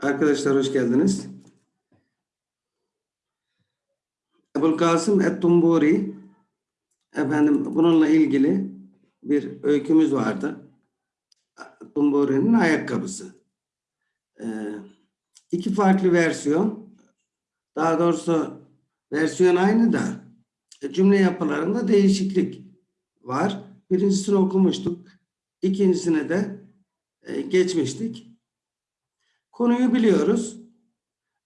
Arkadaşlar hoş geldiniz. Kasım Et-Tumburi efendim bununla ilgili bir öykümüz vardı. Tumburi'nin ayakkabısı. Ee, iki farklı versiyon. Daha doğrusu versiyon aynı da e, cümle yapılarında değişiklik var. Birincisini okumuştuk. İkincisine de e, geçmiştik. Konuyu biliyoruz.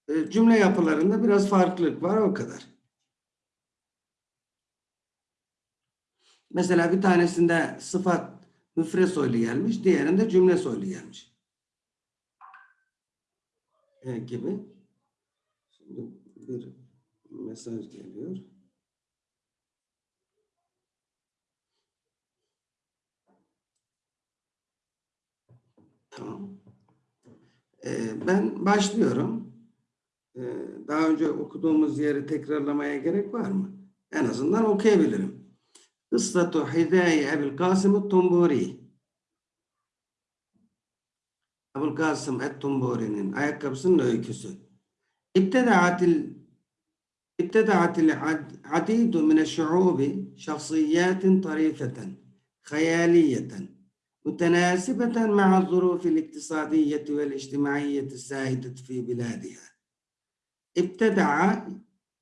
E, cümle yapılarında biraz farklılık var o kadar. Mesela bir tanesinde sıfat müfret soylu gelmiş, diğerinde cümle soylu gelmiş. E, gibi. Şimdi bir mesaj geliyor. Tamam. Ee, ben başlıyorum. Ee, daha önce okuduğumuz yeri tekrarlamaya gerek var mı? En azından okuyabilirim. Kıssatu Hidaye Ebil Kasım Tumburi. Ebu'l Kasım Et-Tumburi'nin ayakkabısının öyküsü. İbteda'atil ابتدعت العديد من الشعوب شخصيات طريفة خيالية متناسبة مع الظروف الاقتصادية والاجتماعية السائدة في بلادها. İbteda'a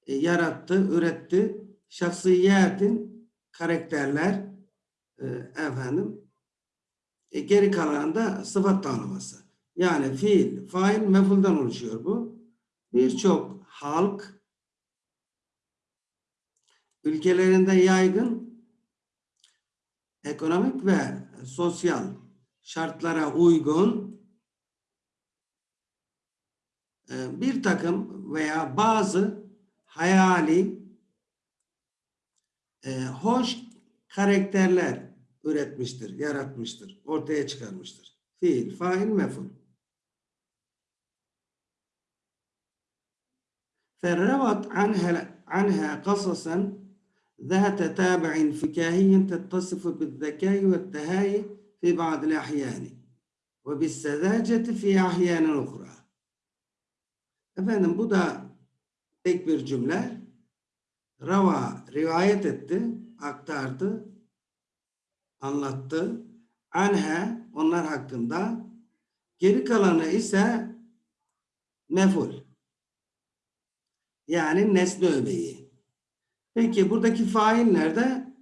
yarattı, üretti. Şahsiyatin karakterler e, efendim e, geri kalanında sıfat tanımlaması. Yani fiil, fail, mefulden oluşuyor bu. Birçok halk ülkelerinde yaygın ekonomik ve sosyal şartlara uygun e, bir takım veya bazı hayali e, hoş karakterler üretmiştir, yaratmıştır, ortaya çıkarmıştır. Fiil, fail, meful. فروت عنها عنها قصصا ذات تابع فكاهي تتصف بالذكاء والتهاي في بعض الأحيان وبالسذاجة في أحيان أخرى. Efendim bu da tek bir cümle. Rava rivayet etti, aktardı, anlattı. Anhe onlar hakkında. Geri kalanı ise meful. Yani nesne öbeği. Peki buradaki fail nerede?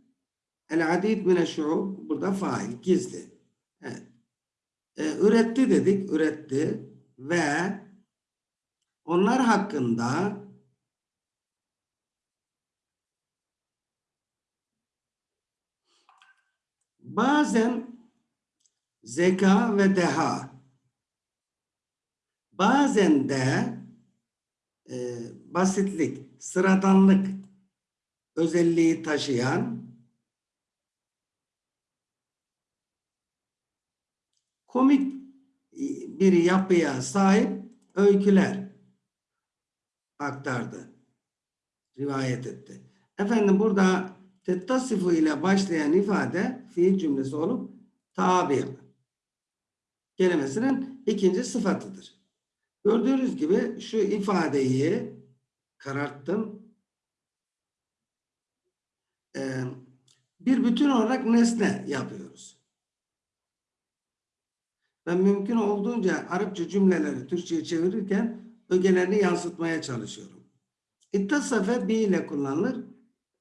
El adid mine şuub. Burada fail. Gizli. Evet. Ee, üretti dedik. Üretti. Ve onlar hakkında bazen zeka ve deha bazen de e, basitlik, sıradanlık özelliği taşıyan komik bir yapıya sahip öyküler aktardı. Rivayet etti. Efendim burada tettasifu ile başlayan ifade fiil cümlesi olup tabi kelimesinin ikinci sıfatıdır. Gördüğünüz gibi şu ifadeyi kararttım. Ee, bir bütün olarak nesne yapıyoruz. Ben mümkün olduğunca Arapça cümleleri Türkçe'ye çevirirken ögelerini yansıtmaya çalışıyorum. İttasafe bi ile kullanılır.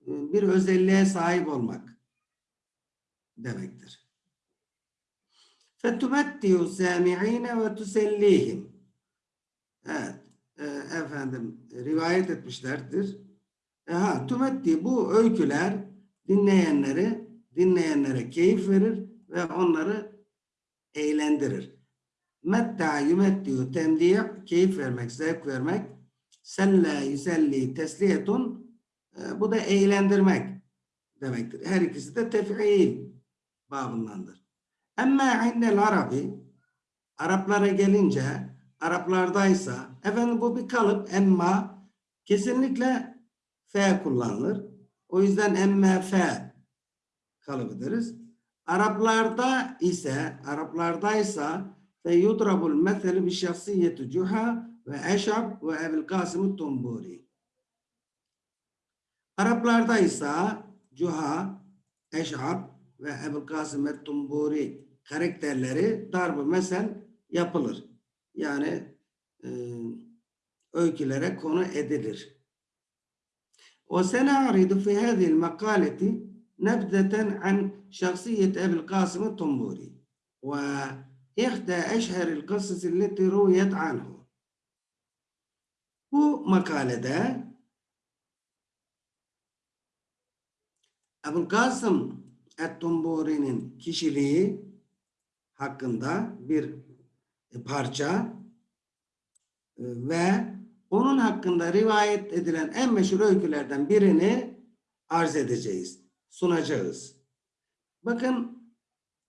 Ee, bir özelliğe sahip olmak demektir. Fetubettiyu sami'ine ve tusellihim. Evet. E, efendim rivayet etmişlerdir. E, ha, tümetti bu öyküler dinleyenleri dinleyenlere keyif verir ve onları eğlendirir. Metta yumettiyu temdiye keyif vermek, zevk vermek. Selle yüselli tesliyetun e, bu da eğlendirmek demektir. Her ikisi de tef'il babındandır. Ama indel Arabi Araplara gelince Araplardaysa efendim bu bir kalıp emma kesinlikle f kullanılır. O yüzden emme f kalıbı deriz. Araplarda ise Araplardaysa ve yudrabul meselu bi şahsiyeti Cuha ve Eşab ve Ebil Kasım Tumburi. Araplarda ise Cuha, Eşab ve Ebil Kasım Tumburi karakterleri darbu mesel yapılır. Yani e, öykülere konu edilir. وسنعرض في هذه المقالة نبذة عن شخصية أبي القاسم الطنبوري وإحدى أشهر القصص التي رويت عنه Bu makalede Ebu'l-Kasım Et-Tumburi'nin kişiliği hakkında bir parça e, ve onun hakkında rivayet edilen en meşhur öykülerden birini arz edeceğiz, sunacağız. Bakın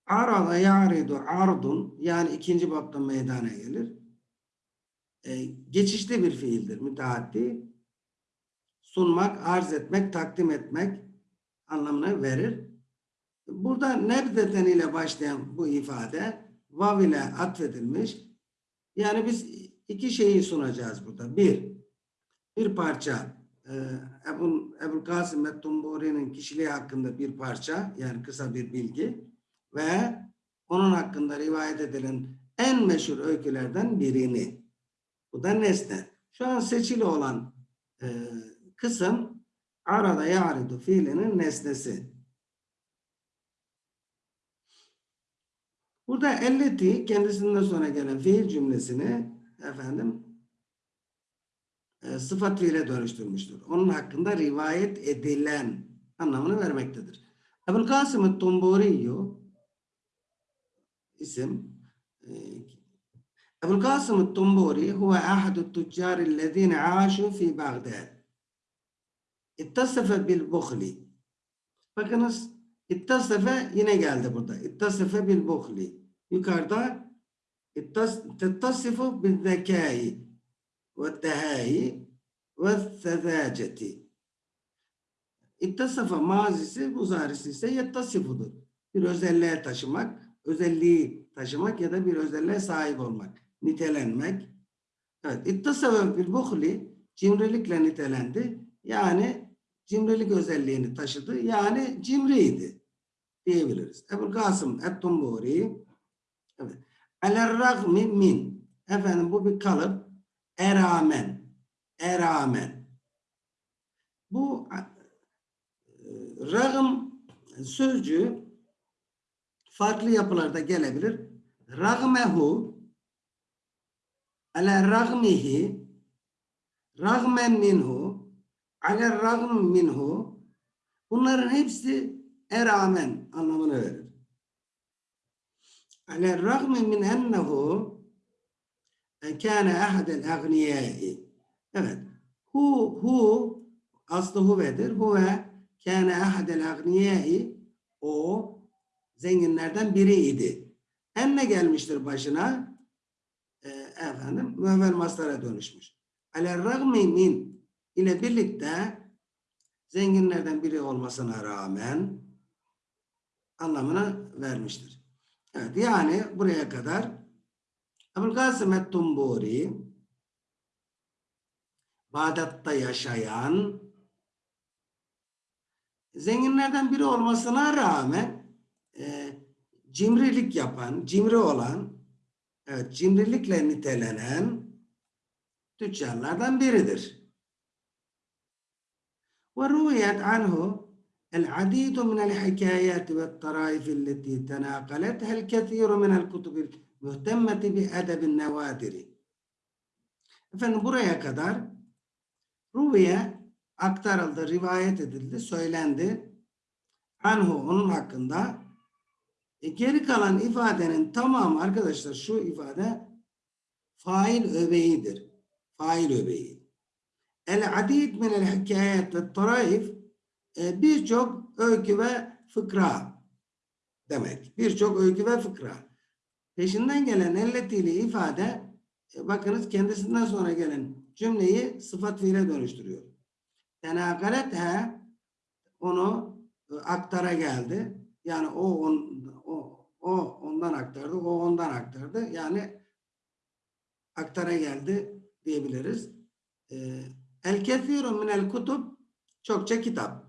arada ya'ridu ardun yani ikinci bapta meydana gelir. E, geçişli bir fiildir müteaddi. Sunmak, arz etmek, takdim etmek anlamını verir. Burada nebzeten ile başlayan bu ifade vav ile atfedilmiş. Yani biz iki şeyi sunacağız burada. Bir, bir parça e, Ebu, Ebu Kasım ve Tumburi'nin kişiliği hakkında bir parça yani kısa bir bilgi ve onun hakkında rivayet edilen en meşhur öykülerden birini. Bu da nesne. Şu an seçili olan e, kısım arada yaridu fiilinin nesnesi. Burada elleti kendisinden sonra gelen fiil cümlesini efendim e, sıfat fiile dönüştürmüştür. Onun hakkında rivayet edilen anlamını vermektedir. Ebul Kasım Tumburiyo isim e, Ebul Kasım Tumburi huve ahadu tüccar ellezine aşu fi Bagdad. İttasefe bil bukhli. Bakınız İttasefe yine geldi burada. İttasefe bil bukhli. Yukarıda ve tehâi ve sezâceti. İttasafa mazisi muzarisi ise yettasifudur. Bir özelliğe taşımak, özelliği taşımak ya da bir özelliğe sahip olmak, nitelenmek. Evet, ittasafa bil bukhli cimrilikle nitelendi. Yani cimrilik özelliğini taşıdı. Yani cimriydi diyebiliriz. Ebu Kasım Et-Tumburi evet. Alerragmi min efendim bu bir kalıp eramen eramen bu e, ragım sözcüğü farklı yapılarda gelebilir. Ragmehu ala ragmihi ragmen minhu ala ragm minhu bunların hepsi eramen anlamını verir. Ala ragmi min ennehu kâne ahadel agniyâi Evet. Hu hu aslı huvedir. Huve kâne ahadel agniyâi o zenginlerden biriydi. Enne gelmiştir başına e, efendim müevvel maslara dönüşmüş. Ala ragmi min ile birlikte zenginlerden biri olmasına rağmen anlamını vermiştir. Evet, yani buraya kadar Abulkasim et-Tumburi Bağdat'ta yaşayan zenginlerden biri olmasına rağmen e, cimrilik yapan, cimri olan, evet, cimrilikle nitelenen tüccarlardan biridir. Ve rüyet anhu العديد من الحكايات والطرائف التي تناقلتها الكثير من الكتب المهتمة بأدب النوادر. Efendim buraya kadar Ruviye aktarıldı, rivayet edildi, söylendi. Anhu onun hakkında. E, geri kalan ifadenin tamamı arkadaşlar şu ifade fail öbeğidir. Fail öbeği. El adid min el hikayet ve taraif e, birçok öykü ve fıkra demek. Birçok öykü ve fıkra. Peşinden gelen elletiyle ifade e, bakınız kendisinden sonra gelen cümleyi sıfat fiile dönüştürüyor. Tenakalethe onu e, aktara geldi. Yani o, on, o, o ondan aktardı, o ondan aktardı. Yani aktara geldi diyebiliriz. Ee, El kethirun minel kutub çokça kitap.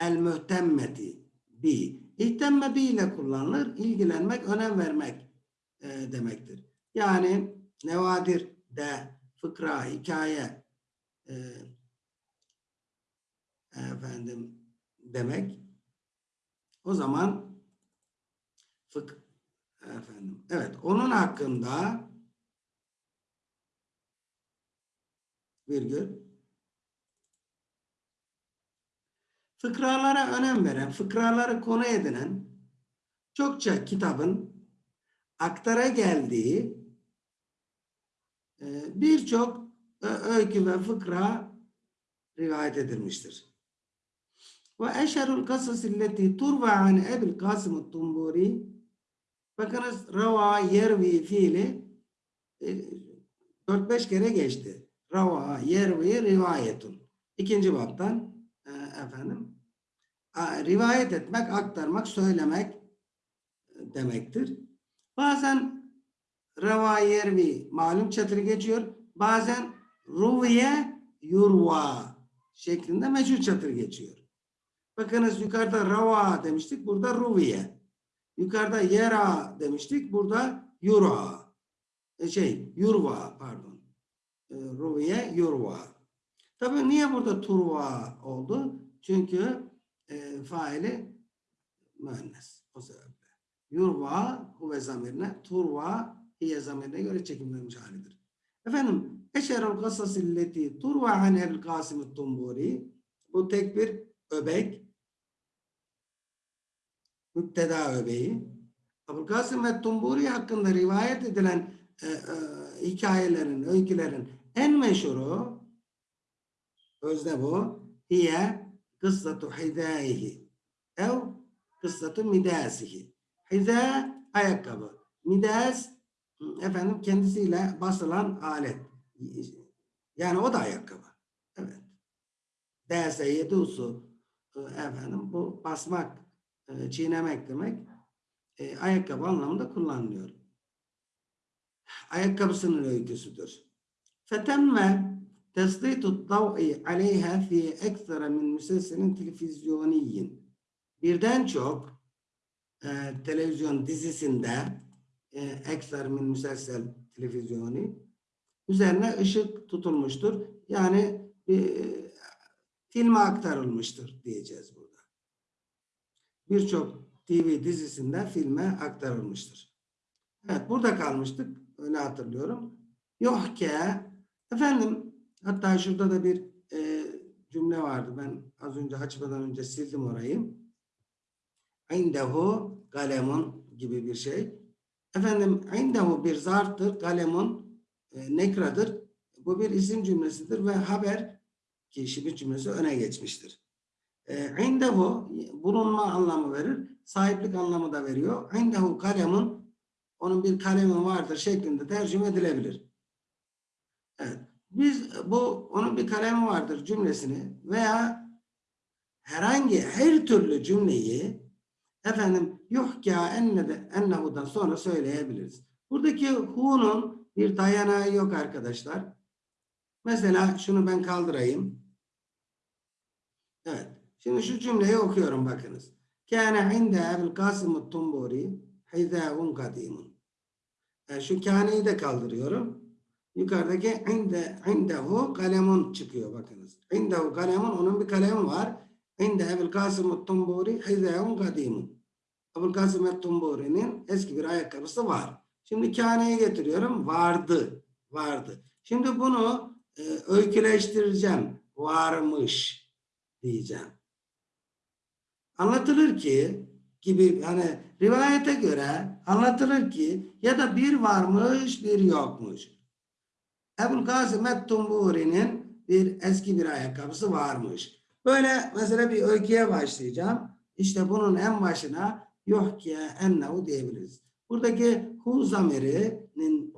El mühtemmeti bi. İhtemme bi ile kullanılır. İlgilenmek, önem vermek e, demektir. Yani nevadir de, fıkra, hikaye e, efendim demek. O zaman fık efendim. Evet, onun hakkında virgül fıkralara önem veren, fıkraları konu edinen çokça kitabın aktara geldiği e, birçok ö- öykü ve fıkra rivayet edilmiştir. Ve eşerul kasas illeti turva an Ebil Kasım Tumburi bakınız rava yervi fiili e, 4-5 kere geçti. Rava yervi rivayetun. İkinci baptan e, efendim rivayet etmek, aktarmak, söylemek e, demektir. Bazen rava yervi malum çatırı geçiyor. Bazen ruviye yurva şeklinde meşhur çatır geçiyor. Bakınız yukarıda rava demiştik. Burada ruviye. Yukarıda yera demiştik. Burada yura. E, şey yurva pardon. E, ruviye yurva. Tabii niye burada turva oldu? Çünkü e, faili müennes. O sebeple. Yurva huve zamirine, turva hiye zamirine göre çekimlenmiş halidir. Efendim, eşerul kasas illeti turva an el kasim tumburi bu tek bir öbek müpteda öbeği. Abülkasim ve Tumburi hakkında rivayet edilen e, e, hikayelerin, öykülerin en meşhuru özne bu. Hiye kıssatu hidâihi ev kıssatu midâsihi. Hidâ ayakkabı. Midâs efendim kendisiyle basılan alet. Yani o da ayakkabı. Evet. Dâse yedusu efendim bu basmak e, çiğnemek demek e, ayakkabı anlamında kullanılıyor. Ayakkabısının öyküsüdür. Fetemme tesditu dav'i aleyha fi ekstra min müsesselin televizyoniyin. Birden çok e, televizyon dizisinde e, ekstra min müsessel televizyoni üzerine ışık tutulmuştur. Yani e, filme aktarılmıştır diyeceğiz burada birçok TV dizisinde filme aktarılmıştır. Evet burada kalmıştık. Öyle hatırlıyorum. Yok ki efendim hatta şurada da bir e, cümle vardı. Ben az önce açmadan önce sildim orayı. İndehu kalemun gibi bir şey. Efendim indehu bir zarftır. Kalemun e, nekradır. Bu bir isim cümlesidir ve haber ki şibir cümlesi öne geçmiştir. E, indehu bulunma anlamı verir. Sahiplik anlamı da veriyor. İndehu kalemun onun bir kalemi vardır şeklinde tercüme edilebilir. Evet. Biz bu onun bir kalemi vardır cümlesini veya herhangi her türlü cümleyi efendim yuhka enne de ennehu'dan sonra söyleyebiliriz. Buradaki hu'nun bir dayanağı yok arkadaşlar. Mesela şunu ben kaldırayım. Evet. Şimdi şu cümleyi okuyorum bakınız. Kâne inde Ebil Kasım Tumburi hizâun kadimun. Yani şu kâneyi de kaldırıyorum. Yukarıdaki inde indehu kalemun çıkıyor bakınız. İndehu kalemun onun bir kalemi var. İnde Ebil Kasım Tumburi hizâun kadimun. Ebil Kasım Tumburi'nin eski bir ayakkabısı var. Şimdi kâneyi getiriyorum. Vardı. Vardı. Şimdi bunu e, öyküleştireceğim. Varmış diyeceğim anlatılır ki gibi hani rivayete göre anlatılır ki ya da bir varmış bir yokmuş. Ebul Kasım Ettumburi'nin bir eski bir ayakkabısı varmış. Böyle mesela bir öyküye başlayacağım. İşte bunun en başına ki ennehu diyebiliriz. Buradaki hu zamirinin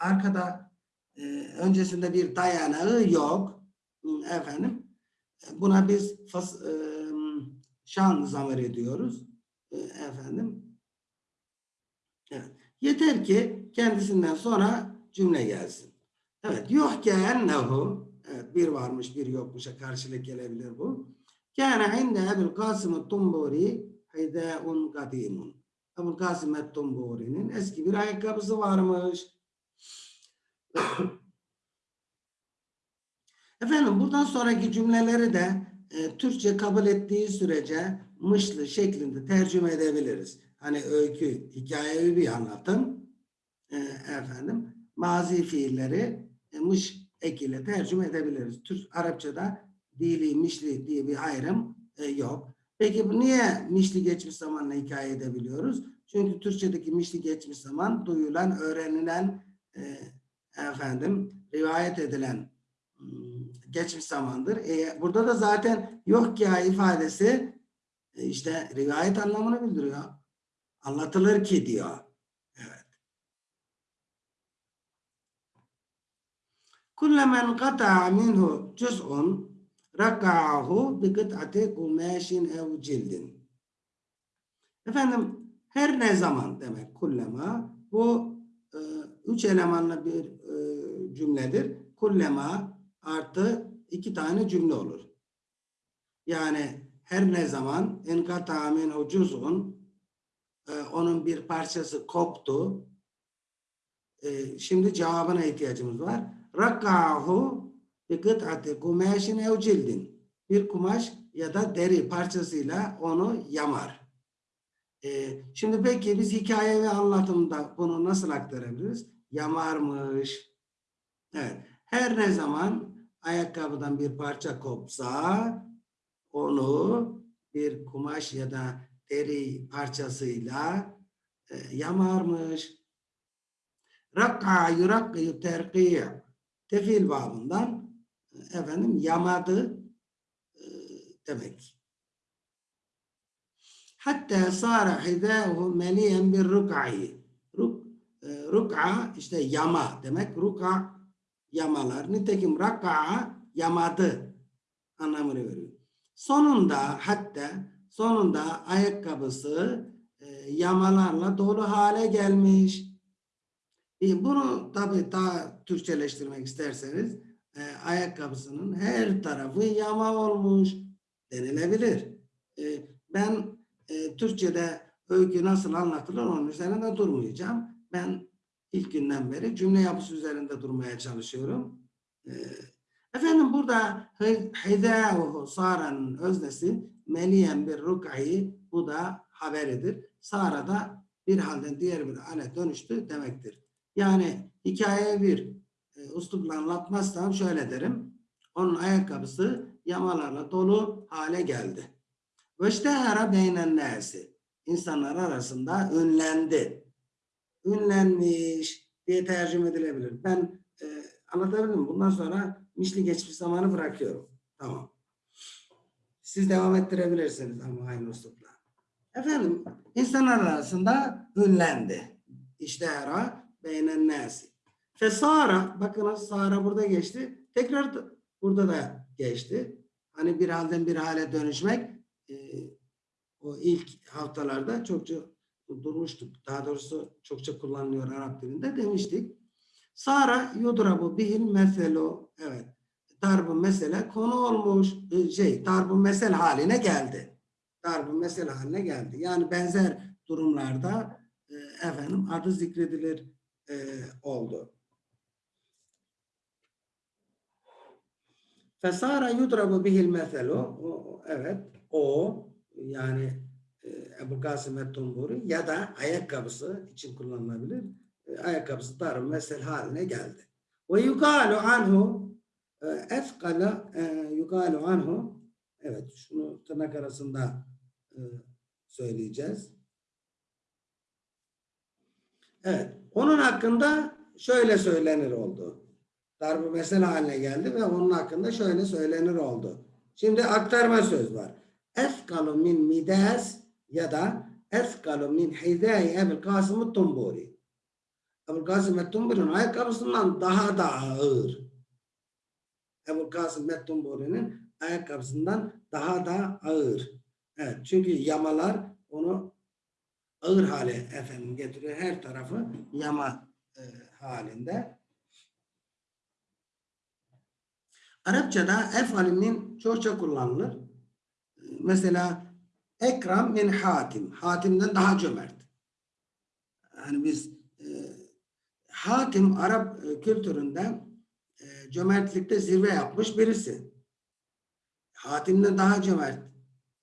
arkada e, öncesinde bir dayanağı yok. Efendim buna biz fas, e, şan zamir ediyoruz. E, efendim Evet. Yeter ki kendisinden sonra cümle gelsin. Evet. Yuhke ennehu evet, bir varmış bir yokmuşa karşılık gelebilir bu. Kâne inde Ebul Kasım Tumburi hidâun kadîmun. Ebul Kasım Tumburi'nin eski bir ayakkabısı varmış. Efendim buradan sonraki cümleleri de e, Türkçe kabul ettiği sürece mışlı şeklinde tercüme edebiliriz. Hani öykü, hikayevi bir anlatım. E, efendim mazi fiilleri e, mış ekiyle tercüme edebiliriz. Türk Arapçada dili, mişli diye bir ayrım e, yok. Peki bu niye mişli geçmiş zamanla hikaye edebiliyoruz? Çünkü Türkçedeki mişli geçmiş zaman duyulan, öğrenilen, e, efendim rivayet edilen hmm, geçmiş zamandır. E, burada da zaten yok ya ifadesi e, işte rivayet anlamını bildiriyor. Anlatılır ki diyor. Evet. Kata'a minhu cüz'un raka'ahu bi kıt'ati kumaşin ev cildin. Efendim her ne zaman demek kullema bu e, üç elemanlı bir e, cümledir. Kullema artı iki tane cümle olur. Yani her ne zaman enkata minhu cüz'un e, onun bir parçası koptu. E, şimdi cevabına ihtiyacımız var. Rakkahu bi kıt'ati kumaşin ev cildin. Bir kumaş ya da deri parçasıyla onu yamar. E, şimdi peki biz hikaye ve anlatımda bunu nasıl aktarabiliriz? Yamarmış. Evet. Her ne zaman ayakkabıdan bir parça kopsa onu bir kumaş ya da deri parçasıyla e, yamarmış. Rak'a yurak'ı terkiy tefil babından e, efendim yamadı e, demek. Hatta sara hidâhu meliyen bir ruk'ayı. Ruk, e, ruk'a işte yama demek. Ruk'a yamalar. Nitekim rak'a yamadı anlamını veriyor. Sonunda hatta sonunda ayakkabısı e, yamalarla dolu hale gelmiş. Bunu tabi daha Türkçeleştirmek isterseniz e, ayakkabısının her tarafı yama olmuş denilebilir. E, ben e, Türkçe'de öykü nasıl anlatılır onun üzerinde durmayacağım. Ben ilk günden beri cümle yapısı üzerinde durmaya çalışıyorum. E, efendim burada hidâhu saranın öznesi meliyen bir ruk'ayı bu da haberidir. Sara da bir halden diğer bir hale dönüştü demektir. Yani hikaye bir e, uslupla anlatmazsam şöyle derim. Onun ayakkabısı yamalarla dolu hale geldi. Ve iştehara beynen nasi. İnsanlar arasında ünlendi. Ünlenmiş diye tercüme edilebilir. Ben e, anlatabildim Bundan sonra mişli geçmiş zamanı bırakıyorum. Tamam. Siz devam ettirebilirsiniz ama aynı uslupla. Efendim insanlar arasında ünlendi. İştehara beynen nasi. Fesara bakınız Sara burada geçti. Tekrar burada da geçti. Hani bir halden bir hale dönüşmek e, o ilk haftalarda çokça durmuştuk. Daha doğrusu çokça kullanılıyor Arap dilinde demiştik. Sara yudrabu bihil meselo. Evet. Darbu mesele konu olmuş. E, şey, darbu mesel haline geldi. Darbu mesel haline geldi. Yani benzer durumlarda e, efendim adı zikredilir e, oldu. Fesara yudrabu bihil meselo. Evet. O yani e, Ebu Kasım et-Tumburi ya da ayakkabısı için kullanılabilir. E, ayakkabısı darbu mesel haline geldi. Ve yukalu anhu efkala e, yukalu anhu evet şunu tırnak arasında söyleyeceğiz. Evet. Onun hakkında şöyle söylenir oldu. Darbu mesele haline geldi ve onun hakkında şöyle söylenir oldu. Şimdi aktarma söz var. Efkalu min midas ya da efkalu min hidai Ebul Kasım Tumburi. Ebul Kasım Tumburi'nin ayakkabısından daha da ağır. Ebu Kasım Mettumburi'nin ayakkabısından daha da ağır. Evet, çünkü yamalar onu ağır hale efendim getiriyor. Her tarafı yama e, halinde. Arapçada efalinin çokça kullanılır. Mesela ekram min hatim. Hatimden daha cömert. Yani biz e, hatim Arap e, kültüründe e, cömertlikte zirve yapmış birisi. Hatimden daha cömert.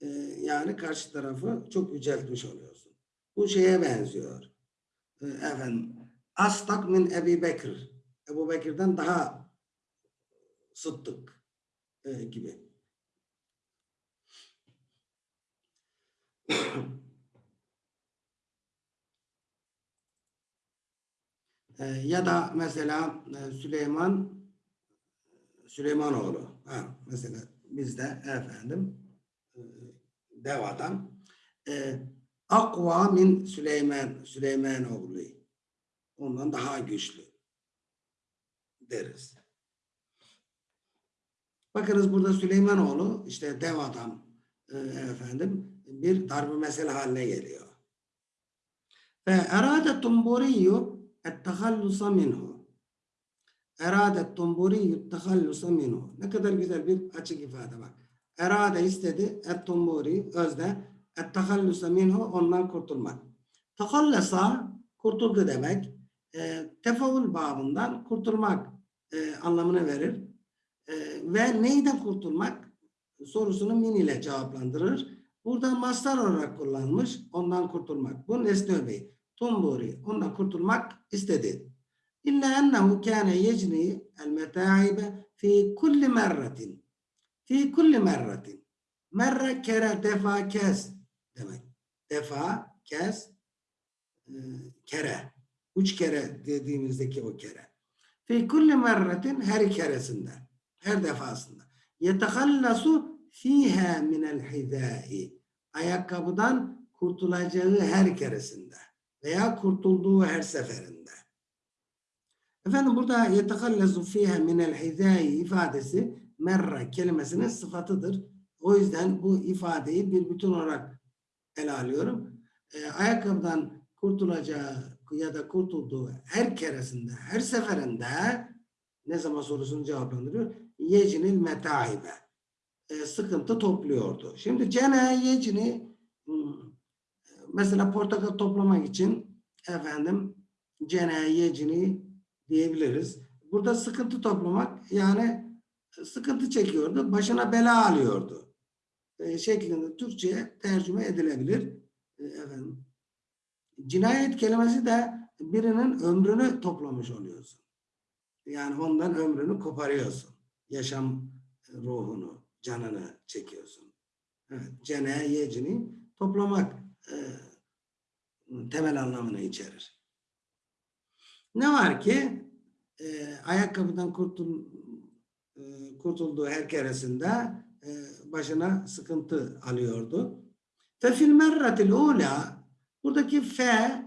E, yani karşı tarafı çok yüceltmiş oluyorsun. Bu şeye benziyor. E, efendim Astak min Ebi Bekir. Ebu Bekir'den daha sıddık e, gibi. E, ya da mesela e, Süleyman Süleymanoğlu. Ha, mesela bizde efendim e, dev adam. E, Akva min Süleyman Süleymanoğlu. Ondan daha güçlü deriz. Bakınız burada Süleymanoğlu işte dev adam e, efendim bir darbe mesele haline geliyor. Ve erade tumburiyu ettehallusa minhu. Erade tumburiyu ettehallusa minhu. Ne kadar güzel bir açık ifade bak. Erade istedi et özde ettehallusa minhu ondan kurtulmak. Tehallasa kurtuldu demek. E, tefavül babından kurtulmak e, anlamını verir. E, ve neyden kurtulmak sorusunu min ile cevaplandırır. Burada mastar olarak kullanmış. Ondan kurtulmak. Bu nesne öbeği. Tumburi. Ondan kurtulmak istedi. İlla ennehu kâne yecni el metaibe fi kulli merratin. Fi kulli merratin. Merre kere defa kez demek. Defa kez e, kere. Üç kere dediğimizdeki o kere. Fi kulli merratin her keresinde. Her defasında. Yetehallasu fiha minel hidai. Ayakkabıdan kurtulacağı her keresinde. Veya kurtulduğu her seferinde. Efendim burada yetehallasu fiha minel hidai ifadesi merra kelimesinin sıfatıdır. O yüzden bu ifadeyi bir bütün olarak ele alıyorum. E, ayakkabıdan kurtulacağı ya da kurtulduğu her keresinde, her seferinde ne zaman sorusunu cevaplandırıyor? Yecinil metaibe. E, sıkıntı topluyordu. Şimdi cene yecini hmm, mesela portakal toplamak için efendim cene yecini diyebiliriz. Burada sıkıntı toplamak yani sıkıntı çekiyordu. Başına bela alıyordu. E, şeklinde Türkçe'ye tercüme edilebilir. E, efendim cinayet kelimesi de birinin ömrünü toplamış oluyorsun. Yani ondan ömrünü koparıyorsun. Yaşam ruhunu, canını çekiyorsun. Evet, cene, yecini toplamak e, temel anlamını içerir. Ne var ki e, ayakkabıdan kurtul, e, kurtulduğu her keresinde e, başına sıkıntı alıyordu. Fefil merratil ula buradaki fe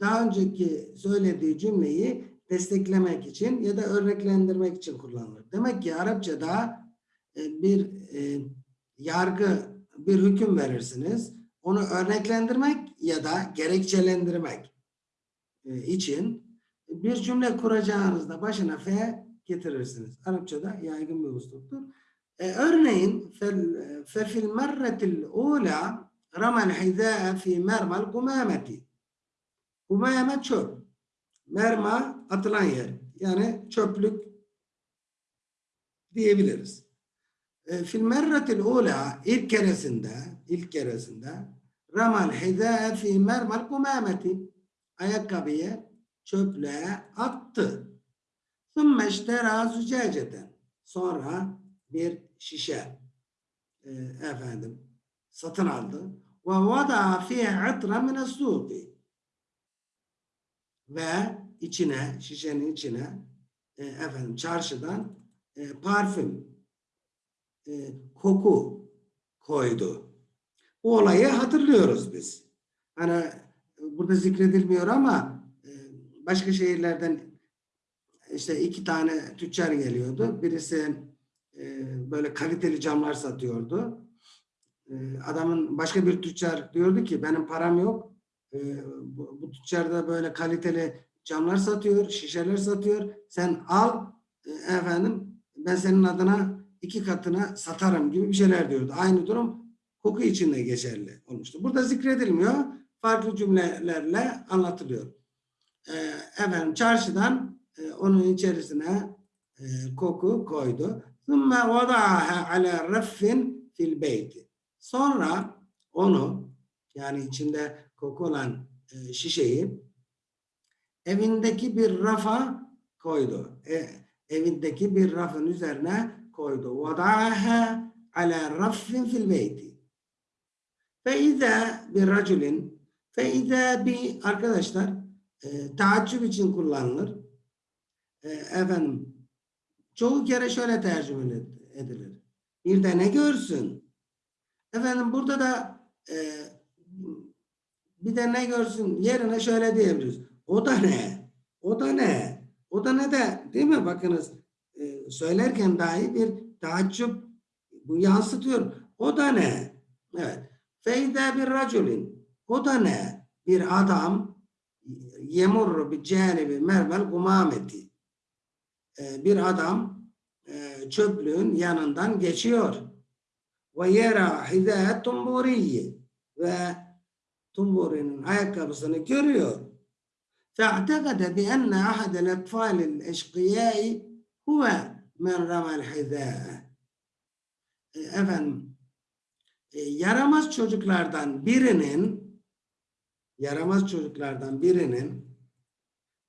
daha önceki söylediği cümleyi desteklemek için ya da örneklendirmek için kullanılır. Demek ki Arapçada e, bir e, yargı, bir hüküm verirsiniz. Onu örneklendirmek ya da gerekçelendirmek için bir cümle kuracağınızda başına fe getirirsiniz. Arapçada yaygın bir usluptur. Örneğin fefil merretil ula ramel hizâe fi mermel kumâmeti Humeyeme çöp. Merma atılan yer. Yani çöplük diyebiliriz. E, fil merratil ula ilk keresinde ilk keresinde ramal hidâe fi mermal kumâmeti ayakkabıya çöplüğe attı. Sümme iştera zücaceten sonra bir şişe e, efendim satın aldı ve vada fi itra min as-suqi ve içine, şişenin içine e, efendim çarşıdan e, parfüm, e, koku koydu. Bu olayı hatırlıyoruz biz. Hani burada zikredilmiyor ama e, başka şehirlerden işte iki tane tüccar geliyordu. Birisi e, böyle kaliteli camlar satıyordu. E, adamın başka bir tüccar diyordu ki benim param yok. e, bu, bu tüccarda böyle kaliteli camlar satıyor, şişeler satıyor. Sen al efendim ben senin adına iki katına satarım gibi bir şeyler diyordu. Aynı durum koku için de geçerli olmuştu. Burada zikredilmiyor. Farklı cümlelerle anlatılıyor. Efendim çarşıdan onun içerisine koku koydu. ثُمَّ وَضَعَهَا عَلَى رَفٍ fil beyti. Sonra onu yani içinde koku olan e, şişeyi evindeki bir rafa koydu. E, evindeki bir rafın üzerine koydu. وَضَعَهَا عَلَى رَفٍ fil beyti. فَاِذَا bir raculin فَاِذَا bir arkadaşlar e, taaccüp için kullanılır. E, efendim çoğu kere şöyle tercüme edilir. Bir de ne görsün? Efendim burada da e, bir de ne görsün yerine şöyle diyebiliriz. O da ne? O da ne? O da ne de değil mi? Bakınız e, söylerken dahi bir taaccüp bu yansıtıyor. O da ne? Evet. Feyde bir raculin. O da ne? Bir adam yemurru bir canibi mervel gumameti. E, bir adam e, çöplüğün yanından geçiyor. Ve yera hidâ tumburiyi ve tumburinin ayakkabısını görüyor. فاعتقد بأن أحد الأطفال الأشقياء هو من رمى الحذاء. E, Efendim, e, yaramaz çocuklardan birinin yaramaz çocuklardan birinin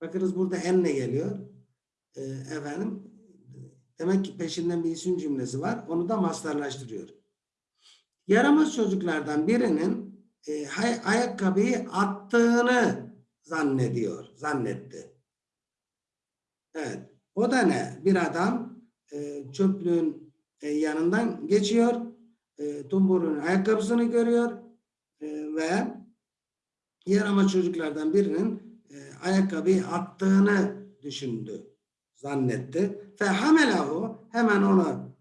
bakınız burada enne geliyor. e, efendim demek ki peşinden bir isim cümlesi var. Onu da mastarlaştırıyor. Yaramaz çocuklardan birinin e, hay- ayakkabıyı attığını zannediyor, zannetti. Evet. O da ne? Bir adam e, çöplüğün e, yanından geçiyor. E, Tumbur'un ayakkabısını görüyor e, ve yaramaz çocuklardan birinin e, ayakkabıyı attığını düşündü, zannetti. Fe hamelahu hemen onu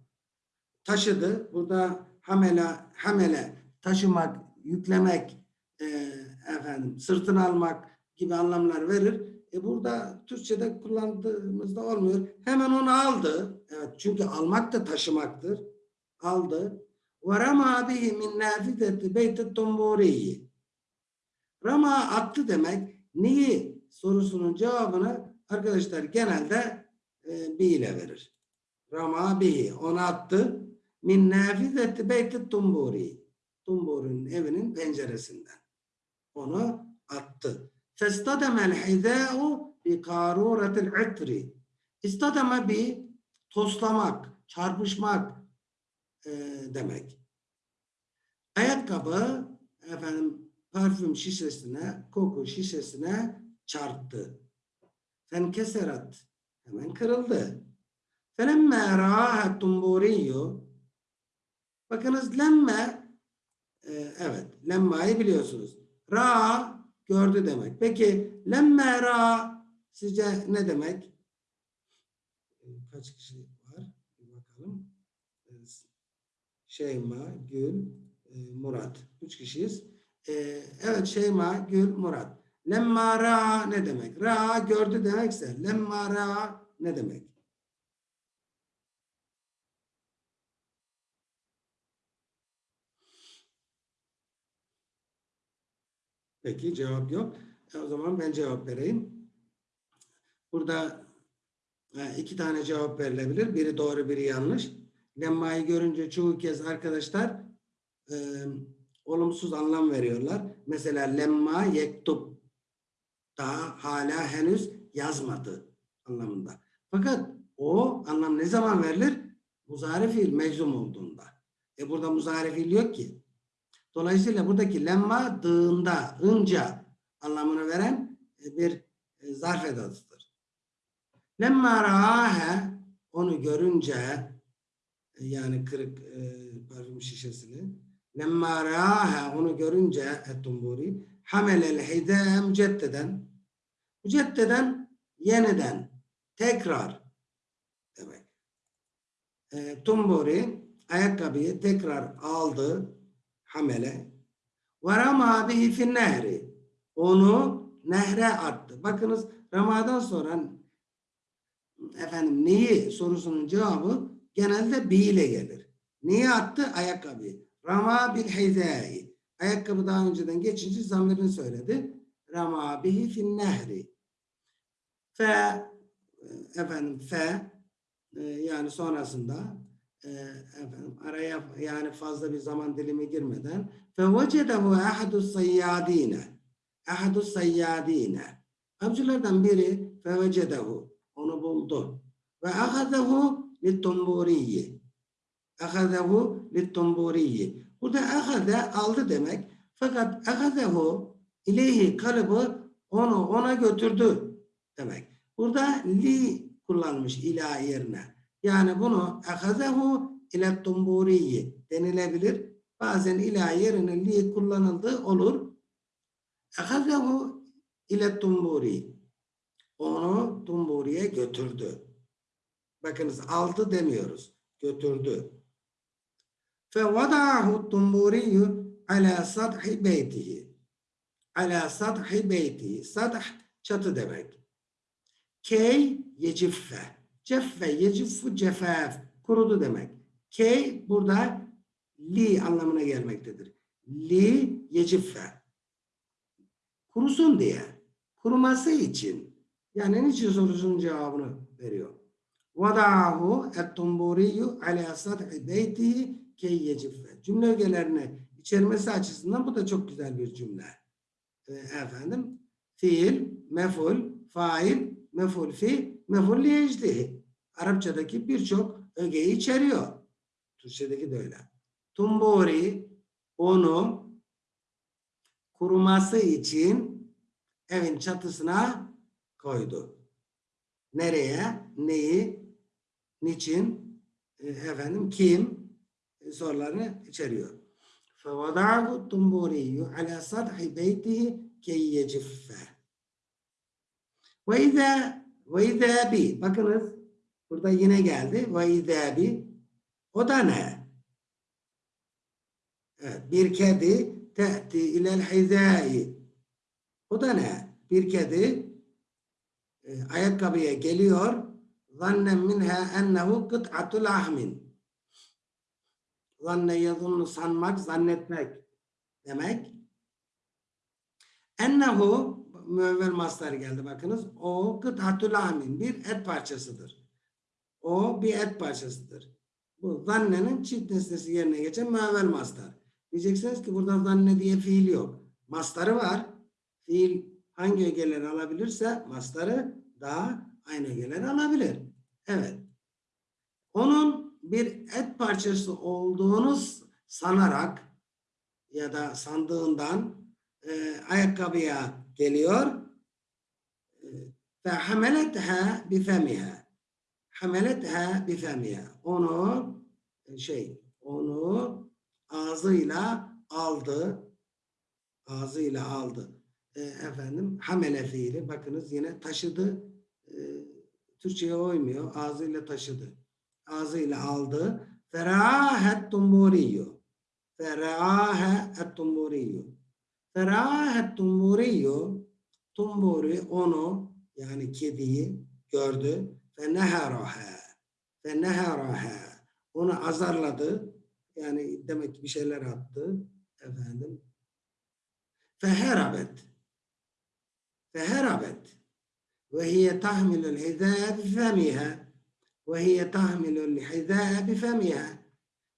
taşıdı. Burada hamela, hamele taşımak, yüklemek, e, efendim sırtına almak gibi anlamlar verir. E burada Türkçe'de kullandığımızda olmuyor. Hemen onu aldı. Evet çünkü almak da taşımaktır. Aldı. Rama bihi min nafideti beyti tumburiyi. Rama attı demek neyi sorusunun cevabını arkadaşlar genelde e, bi ile verir. Rama bihi onu attı. Min nafideti beyti tumburi. Tumburi'nin evinin penceresinden. Onu attı. Festademel hizâ'u bi kârûretil itri. İstademe bir toslamak, çarpışmak e, demek. Ayakkabı efendim parfüm şişesine, koku şişesine çarptı. Fenkeserat hemen kırıldı. Felemme râhe tumburiyyü bakınız lemme e, evet lemmayı biliyorsunuz. Ra gördü demek. Peki lemme ra sizce ne demek? E, Kaç kişi var? Bir bakalım. E, Şeyma, Gül, e, Murat. Üç kişiyiz. Evet Şeyma, Gül, Murat. Lemma ra ne demek? Ra gördü demekse lemma ra ne demek? Peki cevap yok. E, o zaman ben cevap vereyim. Burada e, iki tane cevap verilebilir. Biri doğru, biri yanlış. Lemma'yı görünce çoğu kez arkadaşlar e, olumsuz anlam veriyorlar. Mesela lemma yektub daha hala henüz yazmadı anlamında. Fakat o anlam ne zaman verilir? Muzari fiil meczum olduğunda. E burada muzari fiil yok ki. Dolayısıyla buradaki lemma dığında, ınca anlamını veren e, bir e, zarf edatıdır. Lemma raahe onu görünce e, yani kırık e, parfüm şişesini lemma raahe onu görünce ettumburi hamelel hidâ müceddeden müceddeden yeniden tekrar demek. E, tumburi ayakkabıyı tekrar aldı hamele ve rama bihi fin nehri. onu nehre attı. Bakınız Rama'dan sonra efendim neyi sorusunun cevabı genelde bi ile gelir. Neyi attı? Ayakkabıyı. Rama bil hizai. Ayakkabı daha önceden geçince zamirini söyledi. Rama bihi fin nehri. Fe e, efendim fe e, yani sonrasında e, efendim araya yani fazla bir zaman dilimi girmeden fe vecedehu ahadu sayyadine ahadu sayyadine. Avcılardan biri fe vecedehu onu buldu. Ve ahadehu littumburiyi ahadehu littumburiyi burada ahade aldı demek. Fakat ahadehu ileyhi kalıbı onu ona götürdü demek. Burada li kullanmış ila yerine. Yani bunu ahazehu ile tumburiyi denilebilir. Bazen ila yerine li kullanıldığı olur. Ahazehu ile tumburi. Onu tumburiye götürdü. Bakınız aldı demiyoruz. Götürdü. فَوَضَعَهُ التُّنْبُورِيُّ عَلَى سَطْحِ بَيْتِهِ Ala sathi beyti. Sath çatı demek. Key yeciffe. Ceffe yeciffu cefaf. Kurudu demek. Key burada li anlamına gelmektedir. Li yeciffe. Kurusun diye. Kuruması için. Yani niçin sorusunun cevabını veriyor. Vada'ahu et-tumburiyu ala sathi beytihi key yeciffe. Cümle ögelerini içermesi açısından bu da çok güzel bir cümle. Ee, efendim fiil, meful, fail, meful fi, meful liyecdihi. Arapçadaki birçok ögeyi içeriyor. Türkçedeki de öyle. Tumbori onu kuruması için evin çatısına koydu. Nereye? Neyi? Niçin? E, efendim kim? E, sorularını içeriyor. فوضعه الطنبوري على سطح بيته كي يجف وإذا وإذا بي bakınız burada yine geldi وإذا بي o da ne? Evet, bir kedi te'ti ilel hizai o da ne? Bir kedi e, ayakkabıya geliyor zannen minha ennehu kıt'atul ahmin zanne yazılını sanmak, zannetmek demek. Ennehu müevvel mastar geldi bakınız. O amin bir et parçasıdır. O bir et parçasıdır. Bu zannenin çift nesnesi yerine geçen müevvel mastar. Diyeceksiniz ki burada zanne diye fiil yok. Mastarı var. Fiil hangi ögeleri alabilirse mastarı daha aynı ögeleri alabilir. Evet. Onun bir et parçası olduğunu sanarak ya da sandığından e, ayakkabıya geliyor. Hameletha bifemiha hameletha bifemiha onu şey onu ağzıyla aldı. Ağzıyla aldı. E, efendim hamele fiili. Bakınız yine taşıdı. E, Türkçe'ye uymuyor. Ağzıyla taşıdı. Ağzıyla aldı. Ferahet tumburiyu. Ferahet tumburiyu. Ferahat tumburiyu tumburi onu yani kediyi gördü. Ve neharaha ve neharaha onu azarladı. Yani demek ki bir şeyler attı. Efendim. Feherabet feherabet ve hiye tahmilul hizâ bifemiha ve hiye tahmilul hizâ bifemiha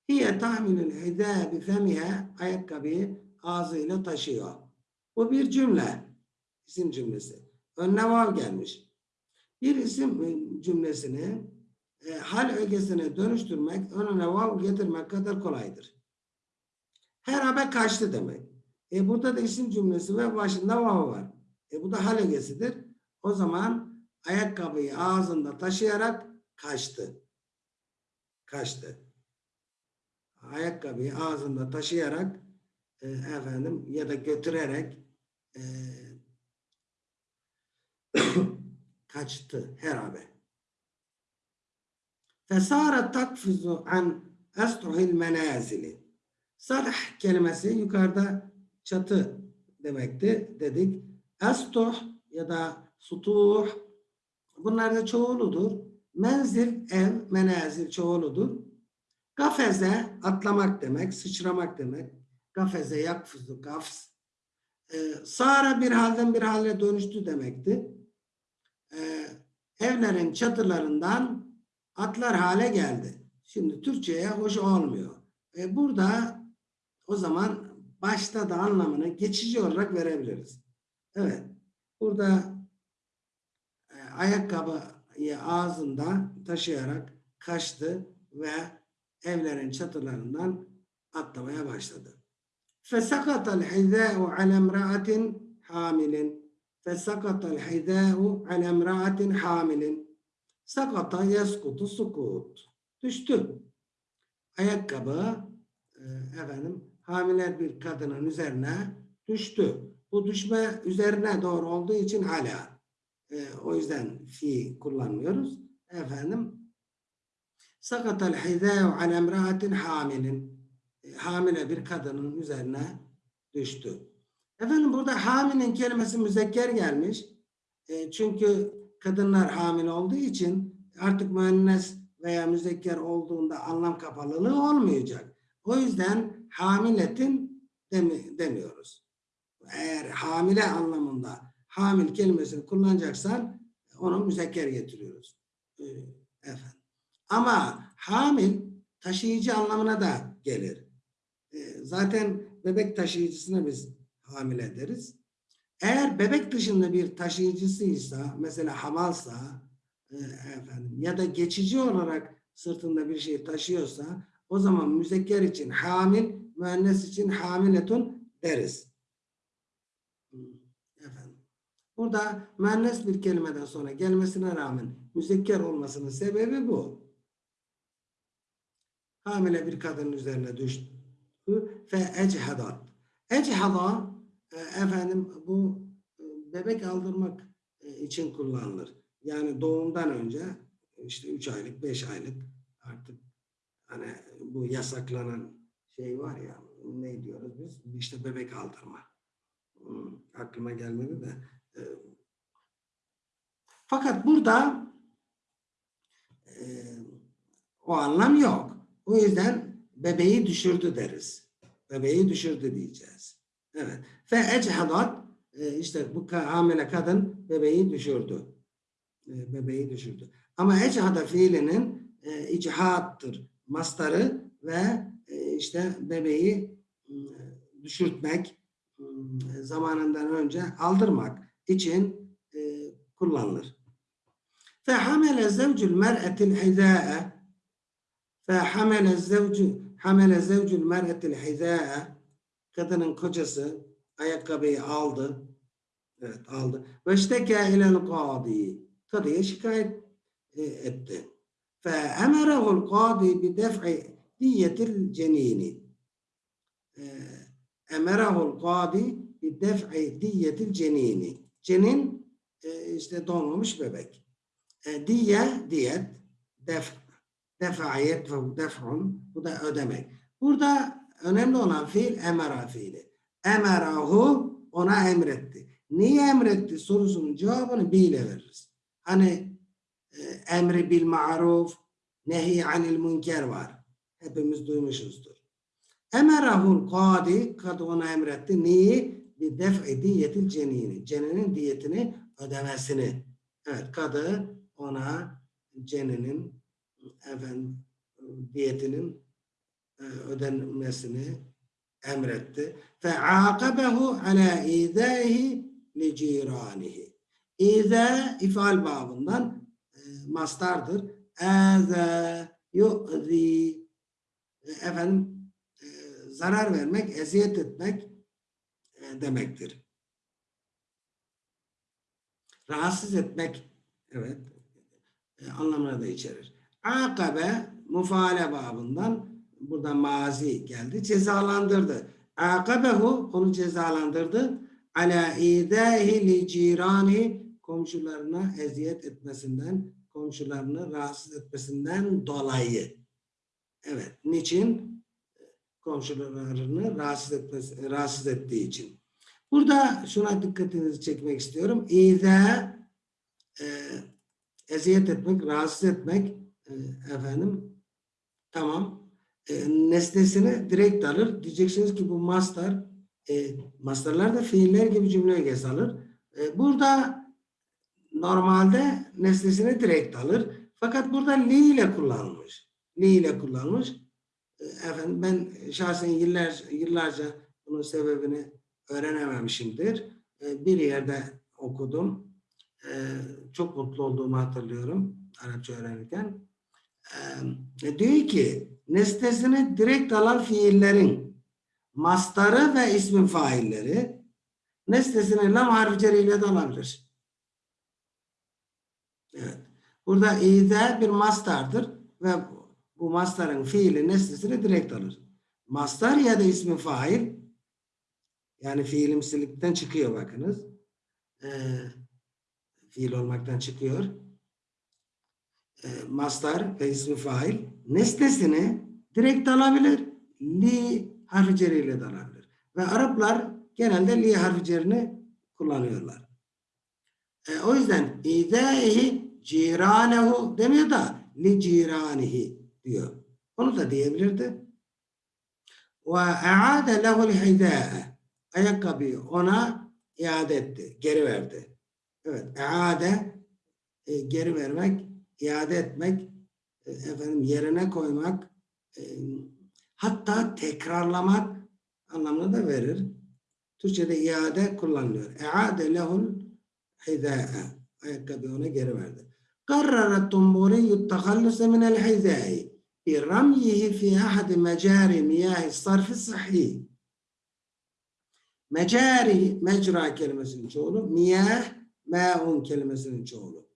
hiye tahmilul hizâ bifemiha ayakkabıyı ağzıyla taşıyor. Bu bir cümle. İsim cümlesi. Önüne vav gelmiş. Bir isim e, cümlesini e, hal ögesine dönüştürmek, önüne vav getirmek kadar kolaydır. Herabe kaçtı demek. E burada da isim cümlesi ve başında vav var. E bu da hal ögesidir. O zaman ayakkabıyı ağzında taşıyarak kaçtı. Kaçtı. Ayakkabıyı ağzında taşıyarak e, efendim ya da götürerek e, kaçtı herabe. Fesara takfizu an estuhil menazili. Sadah kelimesi yukarıda çatı demekti dedik. Estuh ya da sutuh bunlar da çoğuludur. Menzil ev, menazil çoğuludur. Gafeze atlamak demek, sıçramak demek. Gafeze yakfuzu gafs. Ee, Sara bir halden bir hale dönüştü demekti. Ee, evlerin çatılarından atlar hale geldi. Şimdi Türkçe'ye hoş olmuyor. Burada o zaman başta da anlamını geçici olarak verebiliriz. Evet. Burada e, ayakkabıyı ağzında taşıyarak kaçtı ve evlerin çatılarından atlamaya başladı. فَسَقَطَ الْحِذَاءُ عَلَى امْرَأَةٍ حَامِلٍ فَسَقَطَ الْحِذَاءُ عَلَى امْرَأَةٍ حَامِلٍ Sakata yaskutu sukut. Düştü. Ayakkabı e, efendim hamile bir kadının üzerine düştü. Bu düşme üzerine doğru olduğu için hala. E, o yüzden fi kullanmıyoruz. Efendim sakatal hizâ'u ala emra'atin hamilin. e, Hamile bir kadının üzerine düştü. Efendim burada hamilin kelimesi müzekker gelmiş. E, çünkü kadınlar hamile olduğu için artık müennes veya müzekker olduğunda anlam kapalılığı olmayacak. O yüzden hamiletin demi, demiyoruz. Eğer hamile anlamında hamil kelimesini kullanacaksan onu müzekker getiriyoruz. Ee, efendim. Ama hamil taşıyıcı anlamına da gelir. Zaten bebek taşıyıcısına biz hamile deriz. Eğer bebek dışında bir taşıyıcısıysa, mesela hamalsa e, efendim ya da geçici olarak sırtında bir şey taşıyorsa o zaman müzekker için hamil, müennes için hamiletun deriz. Efendim. Burada müennes bir kelimeden sonra gelmesine rağmen müzekker olmasının sebebi bu. Hamile bir kadının üzerine düştü ve echhadat. Echhada e, efendim bu e, bebek aldırmak e, için kullanılır. Yani doğumdan önce işte 3 aylık, 5 aylık artık hani bu yasaklanan şey var ya ne diyoruz biz? İşte bebek aldırma. Hmm, aklıma gelmedi de. Fakat burada o anlam yok. O yüzden bebeği düşürdü deriz Bebeği düşürdü diyeceğiz. Evet. Fe echhadat işte bu hamile kadın bebeği düşürdü. E, bebeği düşürdü. Ama echhada fiilinin e, ichattır. Mastarı ve e, işte bebeği e, düşürtmek e, zamanından önce aldırmak için e, kullanılır. فحمل زوج المرأة الحذاء فحمل الزوج Hamele zevcül merhetil hizâe kadının kocası ayakkabıyı aldı. Evet aldı. Ve işteke ilel kadi. Kadıya şikayet e, etti. Fe emerehul kadi bi def'i diyetil cenini. E, emerehul kadi bi def'i diyetil cenini. Cenin e, işte donmamış bebek. Diye diyet def defayet ve def'un, bu da ödemek. Burada önemli olan fiil emera fiili. Emerahu ona emretti. Niye emretti sorusunun cevabını bir ile veririz. Hani e, emri bil ma'ruf, nehi anil münker var. Hepimiz duymuşuzdur. Emerahul kadi, kadı ona emretti. Neyi? Bir def'i diyetil cenini. Ceninin diyetini ödemesini. Evet, kadı ona ceninin efendim, diyetinin e, ödenmesini emretti. Fe'akabehu ala izâhi li ciranihi. İza ifal babından e, mastardır. Âzâ yu'zî efendim e, zarar vermek, eziyet etmek e, demektir. Rahatsız etmek evet e, anlamına da içerir. Akabe mufaale babından burada mazi geldi. Cezalandırdı. Akabehu onu cezalandırdı. Ala idahi li cirani komşularına eziyet etmesinden, komşularını rahatsız etmesinden dolayı. Evet. Niçin? Komşularını rahatsız, etmesi, rahatsız ettiği için. Burada şuna dikkatinizi çekmek istiyorum. İza e, eziyet etmek, rahatsız etmek efendim tamam. E, nesnesini direkt alır. Diyeceksiniz ki bu master e, masterlar da fiiller gibi cümle ögesi alır. E, burada normalde nesnesini direkt alır. Fakat burada li ile kullanılmış. Li ile kullanılmış. E, efendim ben şahsen yıllar, yıllarca bunun sebebini öğrenememişimdir. E, bir yerde okudum. E, çok mutlu olduğumu hatırlıyorum Arapça öğrenirken. E, diyor ki nesnesini direkt alan fiillerin mastarı ve ismin failleri nesnesini lam harfi ceriyle de alabilir. Evet. Burada ize bir mastardır ve bu mastarın fiili nesnesini direkt alır. Mastar ya da ismi fail yani fiilimsilikten çıkıyor bakınız. Ee, fiil olmaktan çıkıyor. Ee, mastar ve ismi fail nesnesini direkt alabilir. Li harfi ceriyle de alabilir. Ve Araplar genelde li harfi cerini kullanıyorlar. Ee, o yüzden idâihi ciranehu demiyor da li ciranihi diyor. Onu da diyebilirdi. Ve e'ade lehul hidâe ayakkabıyı ona iade etti, geri verdi. Evet, iade e, geri vermek, iade etmek, e, efendim yerine koymak, e, hatta tekrarlamak anlamını da verir. Türkçe'de iade kullanılıyor. İade lehul hidâe. Ayakkabıyı ona geri verdi. قرر الطنبوري التخلص من الحذاء برميه في أحد مجاري مياه الصرف الصحي Mecari, mecra kelimesinin çoğulu. Miyah, ma'un kelimesinin çoğulu.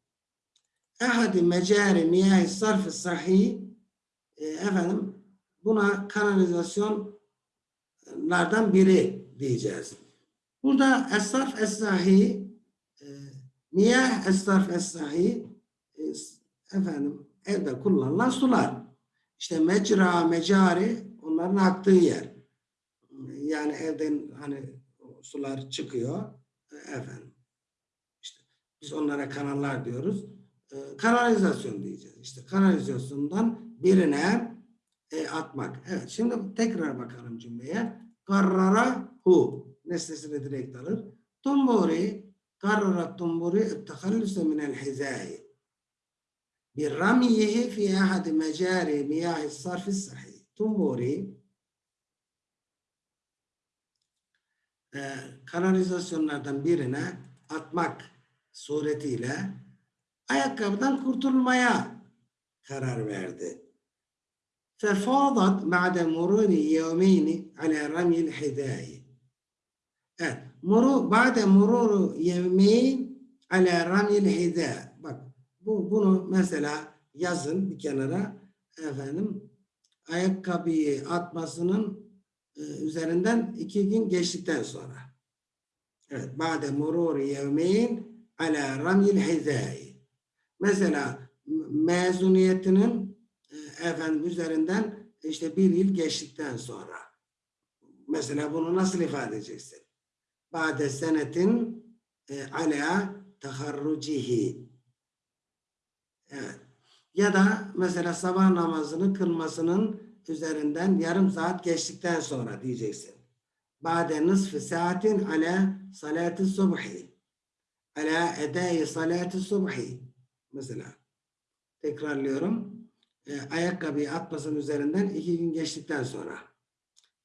Ehadi mecari miyah sarf sahih e, efendim buna kanalizasyonlardan biri diyeceğiz. Burada es-sarf es-sahih e, miyah es-sarf es-sahih e, efendim evde kullanılan sular. İşte mecra, mecari onların aktığı yer. Yani evden hani sular çıkıyor. E, efendim. İşte biz onlara kanallar diyoruz. E, kanalizasyon diyeceğiz. İşte kanalizasyondan birine e, atmak. Evet şimdi tekrar bakalım cümleye. Karrara hu nesnesini direkt alır. Tumburi karrara tumburi ettehallüse minel hizai برميه في أحد مجاري مياه الصرف الصحي تنبوري e, kanalizasyonlardan birine atmak suretiyle ayakkabıdan kurtulmaya karar verdi. ففاضت بعد مرور يومين على رمي الحذاء. Evet, muru, بعد مرور يومين على رمي الحذاء. Bak, bu, bunu mesela yazın bir kenara efendim ayakkabıyı atmasının e, üzerinden iki gün geçtikten sonra. Evet. Ba'de mururi yevmeyn ala ramyil hizai. Mesela mezuniyetinin e, efendim üzerinden işte bir yıl geçtikten sonra. Mesela bunu nasıl ifade edeceksin? Ba'de senetin e, ala taharrucihi. Evet. Ya da mesela sabah namazını kılmasının üzerinden yarım saat geçtikten sonra diyeceksin. Ba'de nısfı saatin ala salati subhi. Ala edai salati subhi. Mesela tekrarlıyorum. E, ayakkabıyı atmasının üzerinden iki gün geçtikten sonra.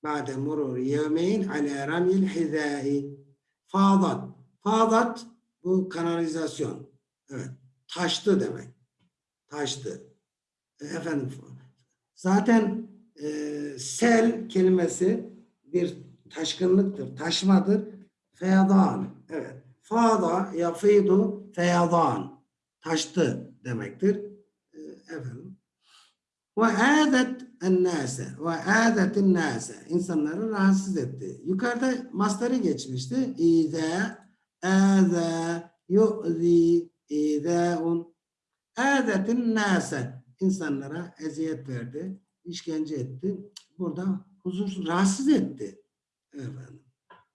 Ba'de murur yevmeyn ala ramil hizai. Fadat. Fadat bu kanalizasyon. Evet. Taştı demek. Taştı. E, efendim zaten e, sel kelimesi bir taşkınlıktır, taşmadır. Feyadan. Evet. Fada yafidu feyadan taştı demektir. E, efendim. Ve adet ennase ve adetin nase insanları rahatsız etti. Yukarıda masları geçmişti. İze, eze, yu'zi, izeun. Adetin nase insanlara eziyet verdi, işkence etti. Burada huzursuz, rahatsız etti. Efendim,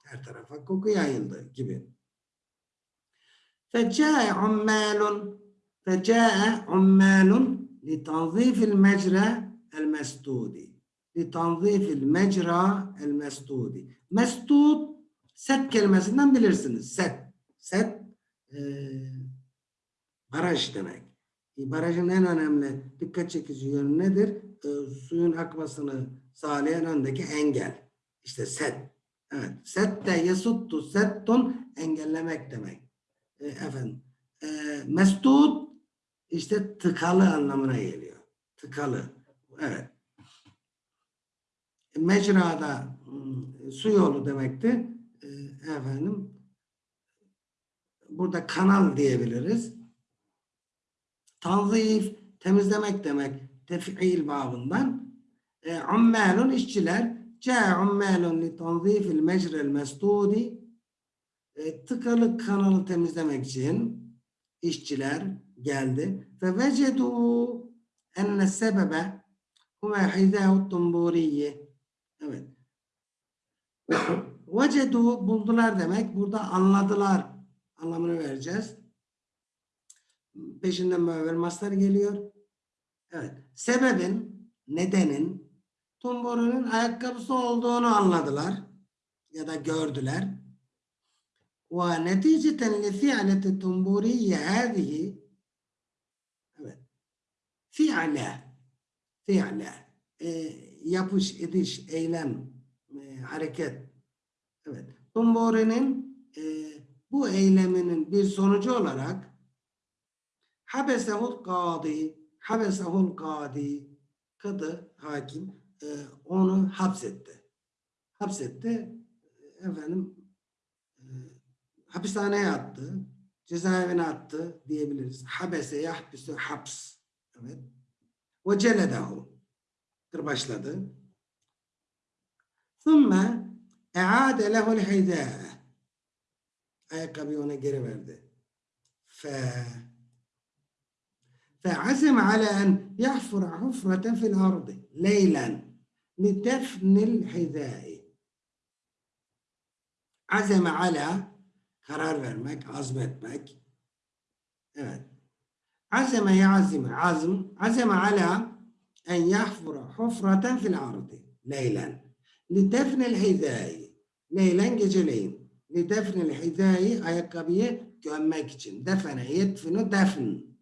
her tarafa koku yayıldı gibi. Fecai'un malun فجاء عمال لتنظيف المجرى المسدود لتنظيف المجرى المسدود mesdud set kelimesinden bilirsiniz. Set. Set e, baraj demek. E, barajın en önemli dikkat çekici yönü nedir? E, suyun akmasını sağlayan öndeki engel. İşte set. Evet. Set de yasuttu settun engellemek demek. E, efendim. E, mesdud işte tıkalı anlamına geliyor. Tıkalı. Evet. Mecrada ım, su yolu demekti. E, efendim burada kanal diyebiliriz. Tanzif temizlemek demek tef'il babından. E, ummalun işçiler ca ummalun li tanzifil mecrel mesdudi e, tıkalı kanalı temizlemek için işçiler geldi. Ve vecedu enne sebebe huve hidâhu tumburiyi. Evet. Vecedu buldular demek. Burada anladılar anlamını vereceğiz. Peşinden müevvel mastar geliyor. Evet. Sebebin, nedenin Tumboru'nun ayakkabısı olduğunu anladılar ya da gördüler. Ve neticeten li fi'leti tumburiye hâzihi fi'le fi'le e, yapış, ediş, eylem, e, hareket. Evet. Tumbori'nin e, bu eyleminin bir sonucu olarak habesehul kadi habesehul kadi kadı hakim e, onu hapsetti. Hapsetti. Efendim e, hapishaneye attı. Cezaevine attı diyebiliriz. Habese yahbisu haps. Evet. Ve celedahu. Kırbaçladı. Thumma e'ade lehul hidâe. Ayakkabıyı ona geri verdi. Fe فعزم على أن يحفر حفرة في الأرض ليلا لدفن الحذاء عزم على karar vermek, azmetmek. Evet. Yazime, azm, azeme ala en yahfura hufraten fil ardı leylen. Li defnil hizai. Leylen geceleyin. Defnil hizai ayakkabıyı gömmek için. Defene yetfinu defn.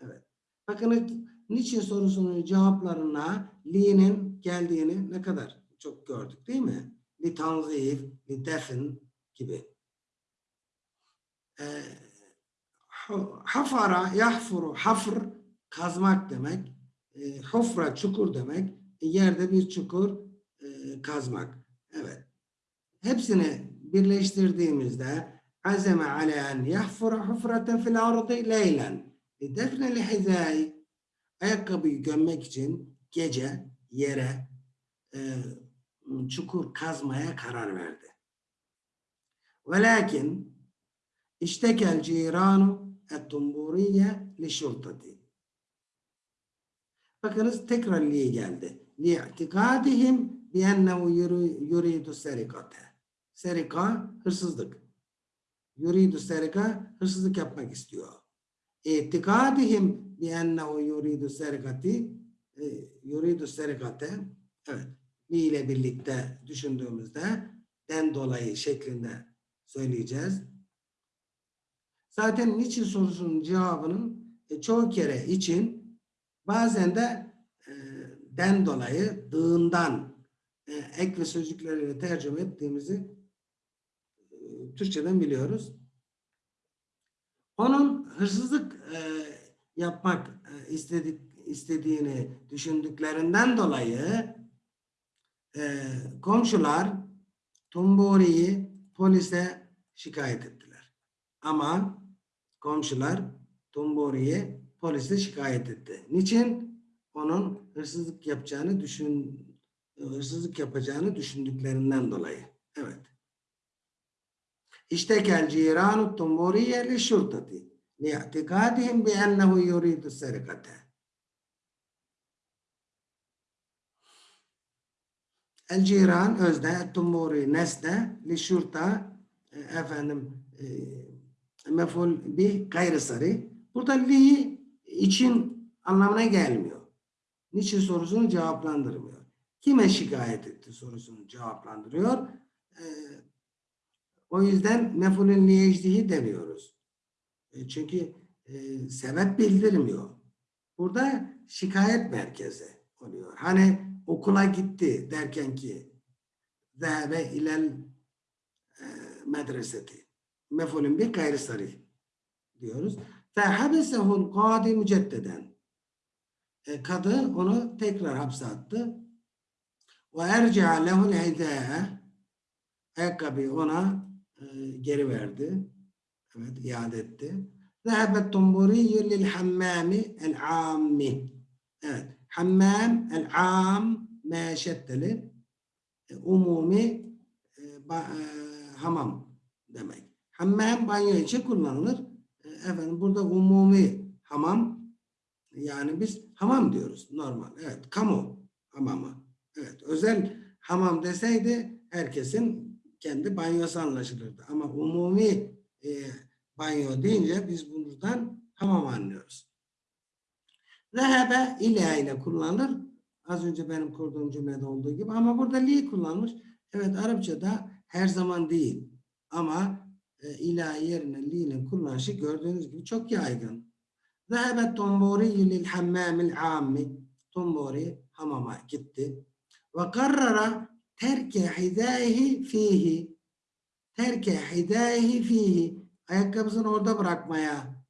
Evet. Bakın niçin sorusunun cevaplarına li'nin geldiğini ne kadar çok gördük değil mi? Li tanzif, li defn gibi. Ee, hafara, yahfuru, hafr kazmak demek. E, hufra, çukur demek. E, yerde bir çukur e, kazmak. Evet. Hepsini birleştirdiğimizde azeme alen yahfura hufraten fil ardı leylen. E, defne li hizai. Ayakkabıyı gömmek için gece yere e, çukur kazmaya karar verdi. Velakin iştekel ciranu التنبورية لشرطتي Bakınız tekrar liye geldi. لِاِعْتِقَادِهِمْ بِيَنَّهُ يُرِيدُ السَّرِقَةَ Serika, hırsızlık. Yuridu serika, hırsızlık yapmak istiyor. İtikadihim biennehu yuridu serikati yuridu serikate evet li ile birlikte düşündüğümüzde den dolayı şeklinde söyleyeceğiz. Zaten niçin sorusunun cevabının e, çoğu kere için bazen de e, den dolayı dığından e, ek ve sözcükleriyle tercüme ettiğimizi e, Türkçeden biliyoruz. Onun hırsızlık e, yapmak e, istedik, istediğini düşündüklerinden dolayı e, komşular Tumburi'yi polise şikayet ettiler. Ama komşular Tumburi'ye polise şikayet etti. Niçin? Onun hırsızlık yapacağını düşün hırsızlık yapacağını düşündüklerinden dolayı. Evet. İştekel ciranu Tumburiye li şurtati li'tikadihim bi ennehu yuridu serikate. El ciran özne, tumuri nesne, li şurta e, efendim e, meful bir gayrı sarı. Burada li için anlamına gelmiyor. Niçin sorusunu cevaplandırmıyor. Kime şikayet etti sorusunu cevaplandırıyor. E, o yüzden mefulün liyecdihi demiyoruz. E, çünkü e, sebep bildirmiyor. Burada şikayet merkezi oluyor. Hani okula gitti derken ki zehebe ilel e, medreseti. Mefulün bir gayri sarih diyoruz. Fehabesehul kadi müceddeden. E, kadı onu tekrar hapse attı. Ve erci'a lehul hidâe ayakkabıyı ona e, geri verdi. Evet, iade etti. Zehebet tumburiyyü lil hammami el ammi. Evet, hammam el am meşetteli e, umumi e, ba- e, hamam demek. Hammam banyo için kullanılır. E, efendim burada umumi hamam yani biz hamam diyoruz normal. Evet, kamu hamamı. Evet, özel hamam deseydi herkesin kendi banyosu anlaşılırdı. Ama umumi e, banyo deyince biz buradan hamam anlıyoruz. Zehebe ila ile kullanılır. Az önce benim kurduğum cümlede olduğu gibi ama burada li kullanmış. Evet Arapçada her zaman değil. Ama ila yerine li'nin kullanışı gördüğünüz gibi çok yaygın. Zehebe tombori lil hammamil ammi. Tombori hamama gitti. Ve karrara terke hidâihi fihi. Terke hidâihi fihi. Ayakkabısını orada bırakmaya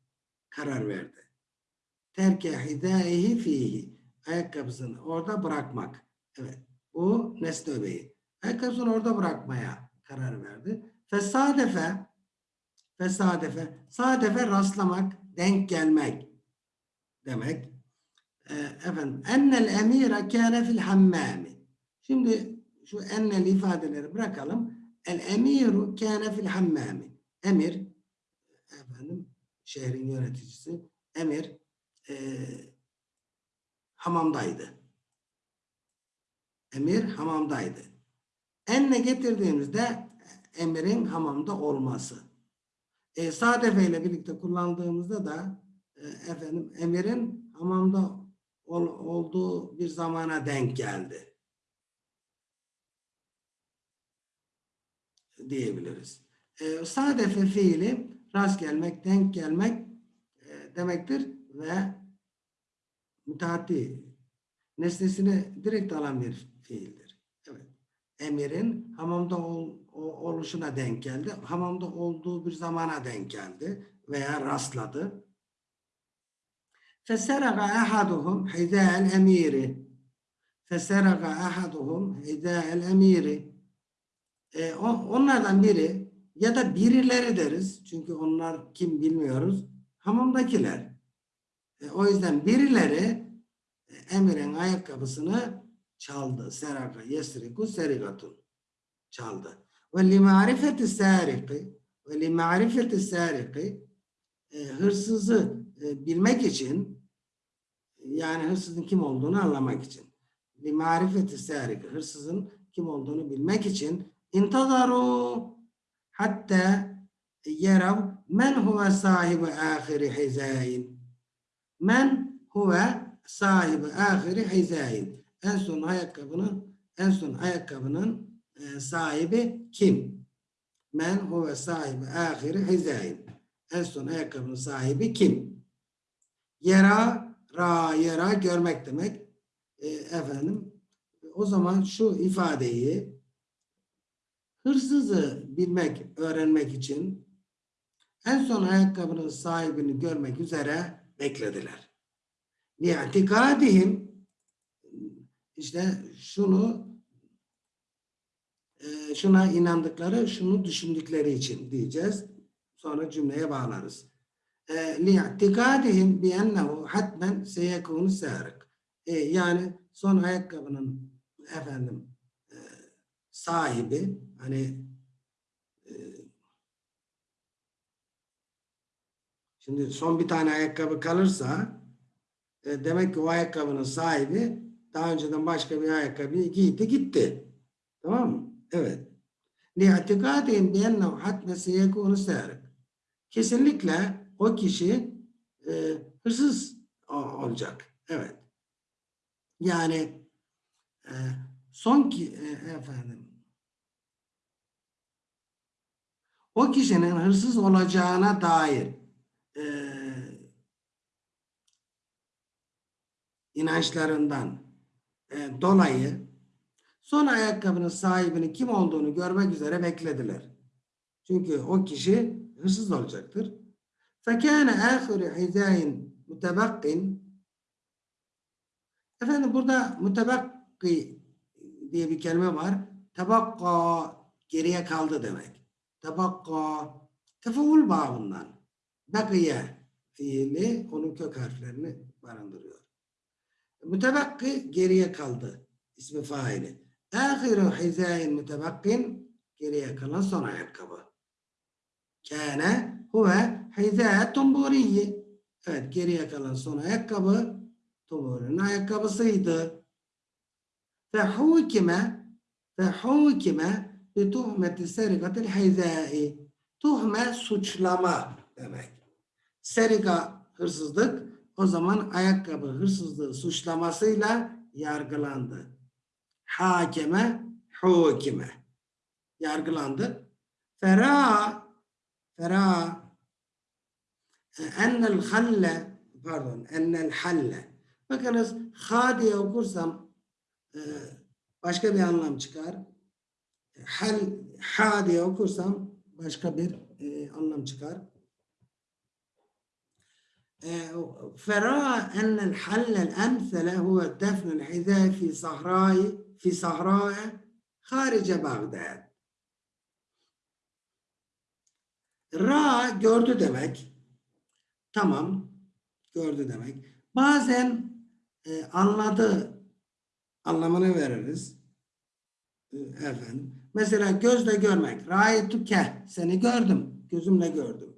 karar verdi. Terke hidâihi fihi. Ayakkabısını orada bırakmak. Evet. Bu nesne öbeği. Ayakkabısını orada bırakmaya karar verdi. Fesadefe fesadefe sadefe rastlamak, denk gelmek demek. Ee, efendim ennel emire kâne fil hammâmi. Şimdi şu ennel ifadeleri bırakalım. El emiru kâne fil hammâmi. Emir efendim şehrin yöneticisi emir e, hamamdaydı. Emir hamamdaydı. Enne getirdiğimizde emirin hamamda olması. E, sadefe ile birlikte kullandığımızda da e, efendim emirin hamamda ol, olduğu bir zamana denk geldi. diyebiliriz. E, sadefe fiili rast gelmek, denk gelmek e, demektir ve müteaddi nesnesini direkt alan bir fiildir. Evet. Emirin hamamda ol, oluşuna denk geldi. Hamamda olduğu bir zamana denk geldi veya rastladı. Feseraga ahaduhum hidâel emiri. Feseraga ahaduhum hidâel emiri. E, o- onlardan biri ya da birileri deriz. Çünkü onlar kim bilmiyoruz. Hamamdakiler. E, o yüzden birileri e, Emir'in ayakkabısını çaldı. Seraka yesriku serigatun. Çaldı. Ve li marifeti sariki e, hırsızı e, bilmek için yani hırsızın kim olduğunu anlamak için. Li marifeti sariki hırsızın kim olduğunu bilmek için intazaru hatta yerav men huve sahibi ahiri hizayin. Men huve sahibi ahiri hizayin. En son ayakkabının en son ayakkabının e, sahibi kim? Men huve sahibi ahiri hizayin. En son ayakkabının sahibi kim? Yera, ra, yera görmek demek. E, efendim, o zaman şu ifadeyi hırsızı bilmek, öğrenmek için en son ayakkabının sahibini görmek üzere beklediler. Li'atikadihim işte şunu e, şuna inandıkları, şunu düşündükleri için diyeceğiz. Sonra cümleye bağlarız. Biennehu hatmen seyekunu sârik. E, Yani son ayakkabının efendim e, sahibi hani e, şimdi son bir tane ayakkabı kalırsa e, demek ki o ayakkabının sahibi daha önceden başka bir ayakkabıyı giydi gitti. Tamam mı? Evet. لِاَعْتِقَادِهِمْ بِيَنَّهُ حَتْمَ سَيَكُونُ سَارِقٍ Kesinlikle o kişi e, hırsız o- olacak. Evet. Yani e, son ki e, efendim o kişinin hırsız olacağına dair e, inançlarından e, dolayı son ayakkabının sahibinin kim olduğunu görmek üzere beklediler. Çünkü o kişi hırsız olacaktır. فَكَانَ آخِرِ حِذَاءٍ مُتَبَقٍ Efendim burada mutabakki diye bir kelime var. Tabakka geriye kaldı demek. Tabakka tefaul babından. Bakiye fiili onun kök harflerini barındırıyor. Mutabakki geriye kaldı. ismi faili. Ahiru hizayin mutabakkin geriye kalan son ayakkabı. Kâne huve hizâ tumburiyi. Evet geriye kalan son ayakkabı Tuğrul'un ayakkabısıydı. Ve hukime bi tuhmeti serikatil hizai. Tuhme suçlama demek. Serika hırsızlık o zaman ayakkabı hırsızlığı suçlamasıyla yargılandı hakeme hukime yargılandı. Fera fera e, ennel halle pardon ennel halle bakınız ha diye okursam e, başka bir anlam çıkar. Hal ha diye okursam başka bir e, anlam çıkar. Fera ennel hallel emsele huve defnül hizâ fi sahrâi في صحراء خارج بغداد. Ra gördü demek. Tamam. Gördü demek. Bazen e, anladı anlamını veririz. E, efendim. Mesela gözle görmek. Ra'yitu ke. Seni gördüm. Gözümle gördüm.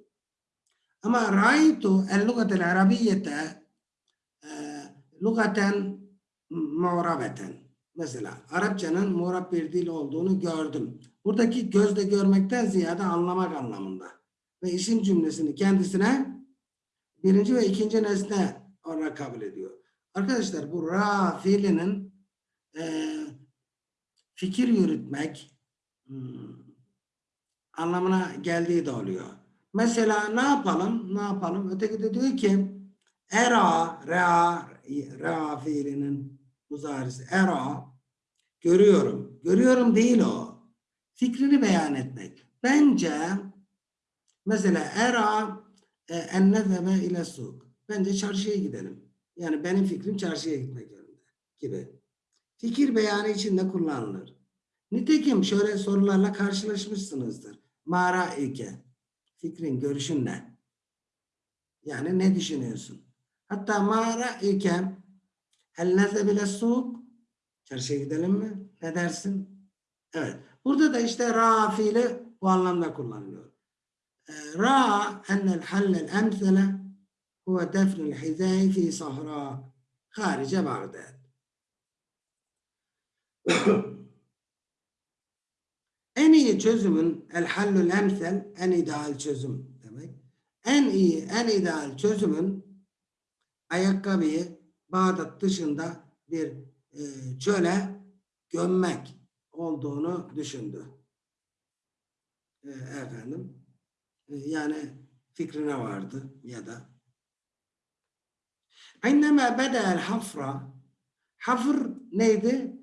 Ama ra'yitu el-lugatel arabiyyete e, lugaten mu'rabeten. Mesela Arapçanın muğrab bir dil olduğunu gördüm. Buradaki gözle görmekten ziyade anlamak anlamında. Ve isim cümlesini kendisine birinci ve ikinci nesne olarak kabul ediyor. Arkadaşlar bu ra fiilinin e, fikir yürütmek hmm, anlamına geldiği de oluyor. Mesela ne yapalım? Ne yapalım? Öteki de diyor ki era, ra, ra fiilinin muzarisi. Era, görüyorum. Görüyorum değil o. Fikrini beyan etmek. Bence mesela era en nezebe ile suk. Bence çarşıya gidelim. Yani benim fikrim çarşıya gitmek yönünde gibi. Fikir beyanı içinde kullanılır. Nitekim şöyle sorularla karşılaşmışsınızdır. Mara ilke. Fikrin, görüşün ne? Yani ne düşünüyorsun? Hatta mara ilke Elleze bile soğuk. Çarşıya gidelim mi? Ne dersin? Evet. Burada da işte ra fiili bu anlamda kullanılıyor. Ee, ra ennel hallel emsele huve defnul hizâi fi sahra harice Bağdat. en iyi çözümün el hallul emsel en ideal çözüm demek. En iyi, en ideal çözümün ayakkabıyı Bağdat dışında bir e, çöle gömmek olduğunu düşündü. E, efendim. E, yani fikrine vardı ya da İnnemâ bedel hafra hafır neydi?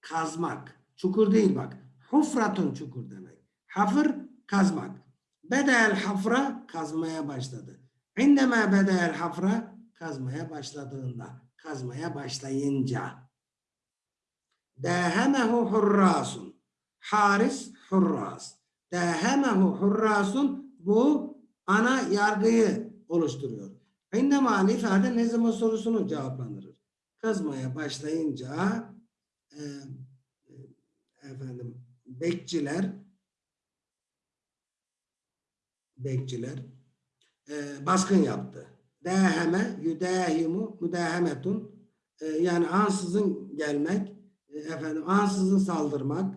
Kazmak. Çukur değil bak. Hufratun çukur demek. Hafır kazmak. Bedel hafra kazmaya başladı. İnnemâ bedel hafra kazmaya başladığında. Kazmaya başlayınca. Dehemehu hurrasun. Haris hurras. Dehemehu hurrasun bu ana yargıyı oluşturuyor. İndema ifade ne zaman sorusunu cevaplandırır. Kazmaya başlayınca e, e, efendim bekçiler bekçiler e, baskın yaptı. Deheme, yüdehimu, müdehemetun e, yani ansızın gelmek, e, efendim ansızın saldırmak,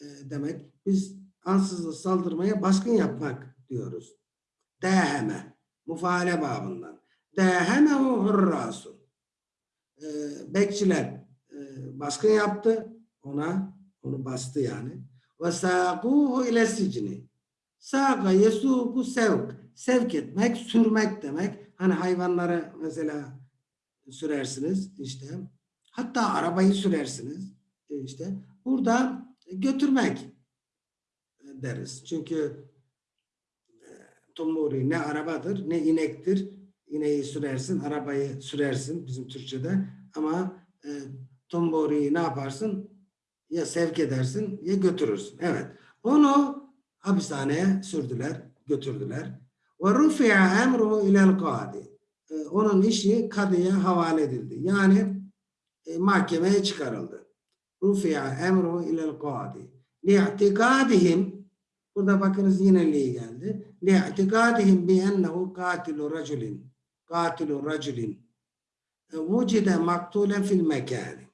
e, demek. Biz ansızın saldırmaya baskın yapmak diyoruz. Deheme. Mufaale babından. Dehemehu hurrasu. E, bekçiler e, baskın yaptı ona. Onu bastı yani. Ve sâkuhu ile sicni. Sâka yesuku sevk. Sevk etmek, sürmek demek. Hani hayvanları mesela sürersiniz işte. Hatta arabayı sürersiniz e, işte. Burada götürmek e, deriz. Çünkü e, tumuri ne arabadır ne inektir. İneği sürersin, arabayı sürersin bizim Türkçe'de. Ama e, tumburiyi ne yaparsın? Ya sevk edersin ya götürürsün. Evet. Onu hapishaneye sürdüler, götürdüler. Ve rufi'a emruhu ilel kadi. Onun işi kadıya havale edildi. Yani e, mahkemeye çıkarıldı. Rufi'a emruhu ilel kadi. Li'tikadihim Burada bakınız yine li geldi. Li'tikadihim bi ennehu katilu raculin. Katilu raculin. Vucide maktulen fil mekani.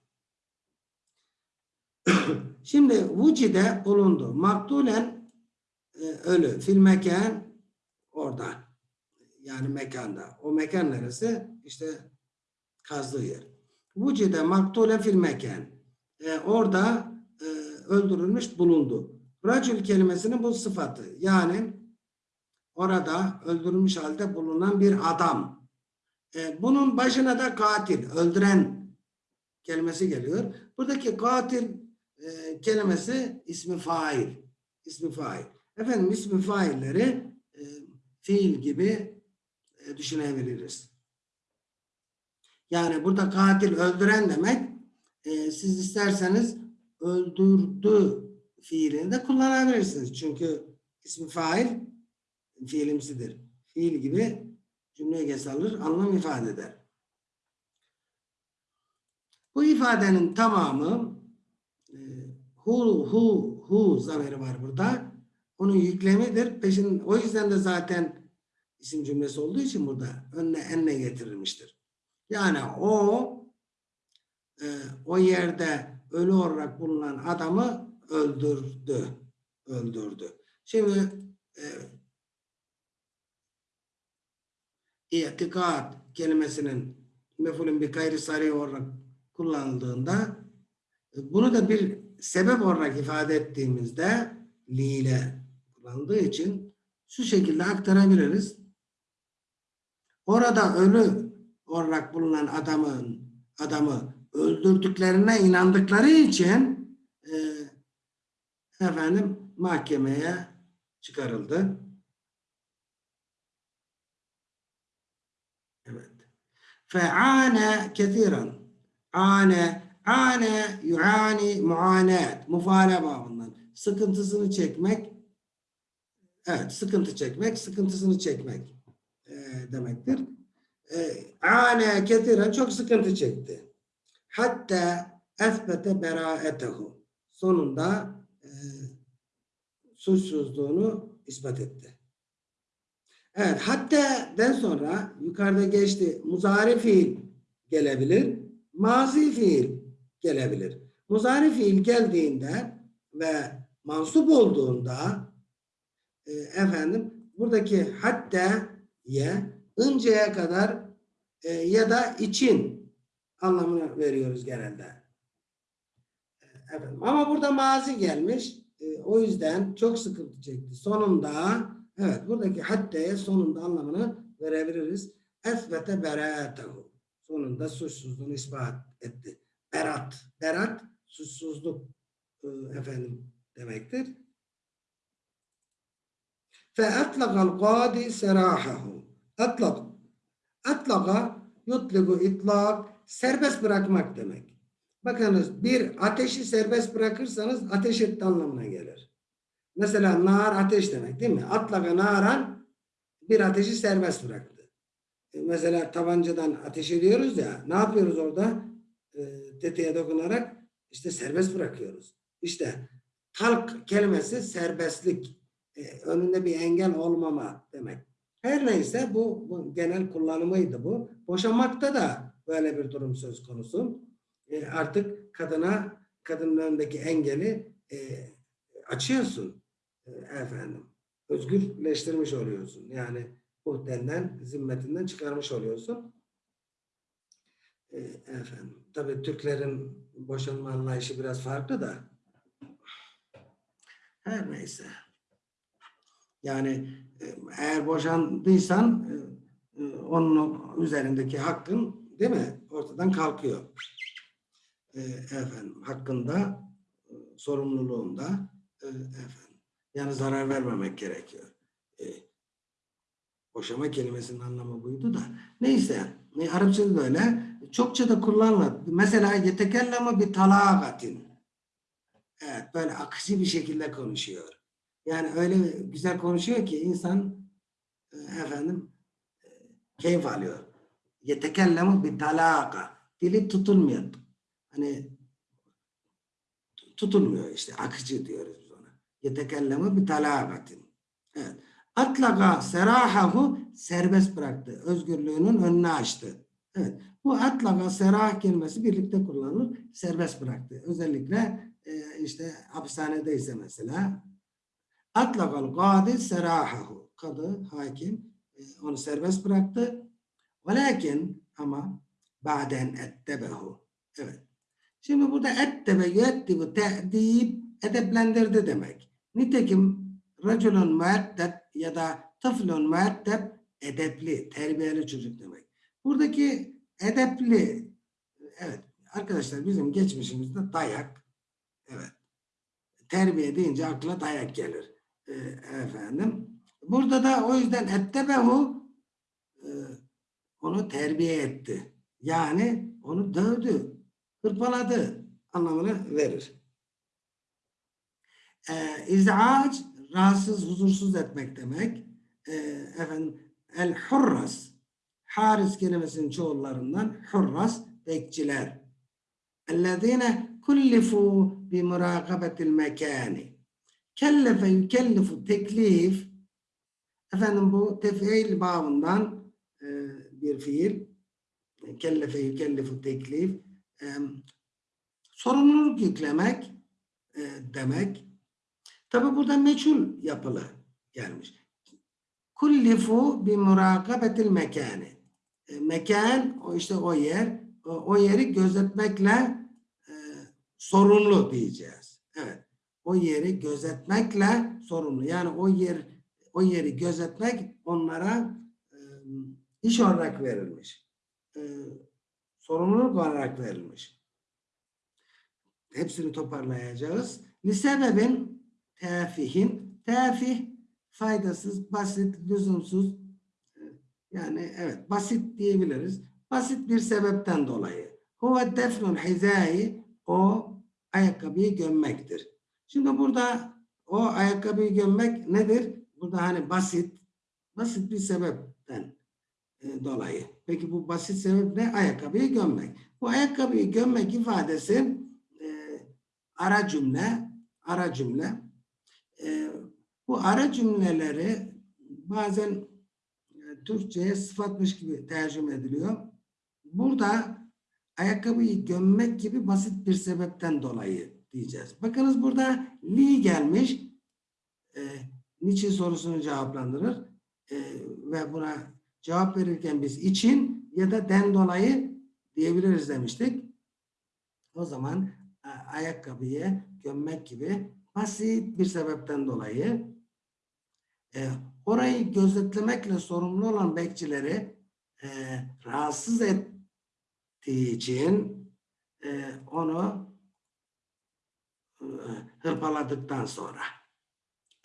Şimdi vucide bulundu. Maktulen e, ölü. Fil mekan orada. Yani mekanda. O mekan neresi? İşte kazdığı yer. Vucide maktulen fil mekan. E, orada e, öldürülmüş bulundu. Racül kelimesinin bu sıfatı. Yani orada öldürülmüş halde bulunan bir adam. E, bunun başına da katil, öldüren kelimesi geliyor. Buradaki katil e, kelimesi ismi fail. İsmi fail. Efendim ismi failleri fiil gibi e, düşünebiliriz. Yani burada katil öldüren demek e, siz isterseniz öldürdü fiilini de kullanabilirsiniz. Çünkü ismi fail fiilimsidir. Fiil gibi cümleye geç alır, anlam ifade eder. Bu ifadenin tamamı e, hu hu hu zamiri var burada. Onun yüklemidir. Peşin o yüzden de zaten isim cümlesi olduğu için burada önüne enne getirilmiştir. Yani o e, o yerde ölü olarak bulunan adamı öldürdü. Öldürdü. Şimdi e, itikat kelimesinin mefulün bir gayri sari olarak kullanıldığında e, bunu da bir sebep olarak ifade ettiğimizde li ile kullanıldığı için şu şekilde aktarabiliriz. Orada ölü olarak bulunan adamın adamı öldürdüklerine inandıkları için e, efendim mahkemeye çıkarıldı. Evet. Fe'ane kethiren. Ane, ane, yuani, muanet. Mufale babından. Sıkıntısını çekmek. Evet, sıkıntı çekmek, sıkıntısını çekmek e, demektir. E, ane kethiren çok sıkıntı çekti. Hatta esbete beraetehu. Sonunda e, suçsuzluğunu ispat etti. Evet, hatta den sonra yukarıda geçti. Muzari fiil gelebilir. Mazi fiil gelebilir. Muzari fiil geldiğinde ve mansup olduğunda e, efendim buradaki hatta ye önceye kadar e, ya da için anlamını veriyoruz genelde. E, efendim, ama burada mazi gelmiş. E, o yüzden çok sıkıntı çekti. Sonunda evet buradaki hatteye sonunda anlamını verebiliriz. Esbete beratehu. Sonunda suçsuzluğunu ispat etti. Berat. Berat suçsuzluk e, efendim demektir. Atlaqal qadi serahahu. Atlak. Atlaka yutligu itlak serbest bırakmak demek. Bakınız bir ateşi serbest bırakırsanız ateş etti anlamına gelir. Mesela nar ateş demek değil mi? Atlaka naran bir ateşi serbest bıraktı. E, Mesela tabancadan ateş ediyoruz ya ne yapıyoruz orada? E, tetiğe dokunarak işte serbest bırakıyoruz. İşte talk kelimesi serbestlik. E, önünde bir engel olmama demek. Her neyse bu, bu genel kullanımıydı bu. Boşanmakta da böyle bir durum söz konusu. E, artık kadına kadının önündeki engeli e, açıyorsun e, efendim. Özgürleştirmiş oluyorsun. Yani muhtenden, zimmetinden çıkarmış oluyorsun. E, efendim. Tabii Türklerin boşanma anlayışı biraz farklı da. Her neyse. Yani e, eğer boşandıysan e, e, onun üzerindeki hakkın değil mi? Ortadan kalkıyor. Efendim hakkında e, sorumluluğunda efendim yani zarar vermemek gerekiyor. Boşama kelimesinin anlamı buydu da. Neyse. Arapçada da öyle. Çokça da kullanılır. Mesela yetekelleme bir talagatin. Evet böyle akıcı bir şekilde konuşuyor. Yani öyle güzel konuşuyor ki insan e, efendim e, keyif alıyor. Yetekellemu bir talaka. Dili tutulmuyor. Hani tutulmuyor işte. Akıcı diyoruz biz ona. Yetekellemu bir talakatin. Evet. Atlaka serahahu serbest bıraktı. Özgürlüğünün önünü açtı. Evet. Bu atlaka serah kelimesi birlikte kullanılır. Serbest bıraktı. Özellikle e, işte hapishanedeyse mesela atlakal kadi serahahu. Kadı, hakim e, onu serbest bıraktı. Velakin ama ba'den ettebehu. Evet. Şimdi burada ettebe yuettibu te'dib edeplendirdi demek. Nitekim raculun müeddeb ya da tıflun müeddeb edepli, terbiyeli çocuk demek. Buradaki edepli, evet arkadaşlar bizim geçmişimizde dayak, evet terbiye deyince akla dayak gelir. Ee, efendim. Burada da o yüzden ettebehu e, onu terbiye etti. Yani onu dövdü, hırpaladı anlamını verir. Ee, İz'ac rahatsız, huzursuz etmek demek. Ee, efendim el hurras haris kelimesinin çoğullarından hurras bekçiler. Ellezine kullifu bi murakabetil mekani. Kellefe yükellifu teklif efendim bu tef'il babından e, bir fiil. Kellefe yükellifu teklif e, sorumluluk yüklemek e, demek. Tabi burada meçhul yapılı gelmiş. Kullifu bi murakabetil mekani. E, mekan o işte o yer o, o yeri gözetmekle e, sorumlu diyeceğiz. O yeri gözetmekle sorumlu. Yani o yer o yeri gözetmek onlara e, iş olarak verilmiş. E, sorumluluk olarak verilmiş. Hepsini toparlayacağız. Lisebebin tefihin tefih faydasız, basit, lüzumsuz yani evet basit diyebiliriz. Basit bir sebepten dolayı. Huve defnul hizai o ayakkabıyı gömmektir. Şimdi burada o ayakkabıyı gömmek nedir? Burada hani basit, basit bir sebepten e, dolayı. Peki bu basit sebep ne? Ayakkabıyı gömmek. Bu ayakkabıyı gömmek ifadesi e, ara cümle, ara cümle. E, bu ara cümleleri bazen e, Türkçe'ye sıfatmış gibi tercüme ediliyor. Burada ayakkabıyı gömmek gibi basit bir sebepten dolayı diyeceğiz. Bakınız burada li gelmiş. E, niçin sorusunu cevaplandırır. E, ve buna cevap verirken biz için ya da den dolayı diyebiliriz demiştik. O zaman e, ayakkabıyı gömmek gibi basit bir sebepten dolayı e, orayı gözetlemekle sorumlu olan bekçileri e, rahatsız ettiği için e, onu hırpaladıktan sonra.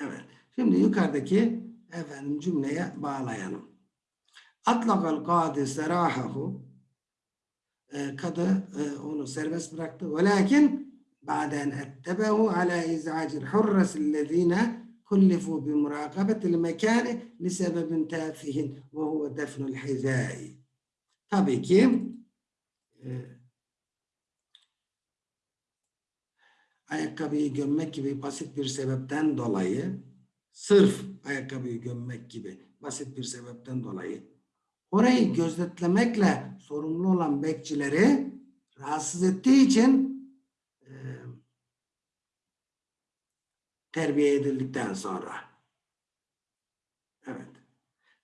Evet. Şimdi yukarıdaki efendim cümleye bağlayalım. Atlakal kadi serahahu e, kadı e, onu serbest bıraktı. Velakin baden ettebehu ala iz'acil hurrasillezine kullifu bi murakabetil mekani li sebebin tafihin ve huve defnul hizai. Tabii ki e, ayakkabıyı gömmek gibi basit bir sebepten dolayı sırf ayakkabıyı gömmek gibi basit bir sebepten dolayı orayı gözetlemekle sorumlu olan bekçileri rahatsız ettiği için e, terbiye edildikten sonra. Evet.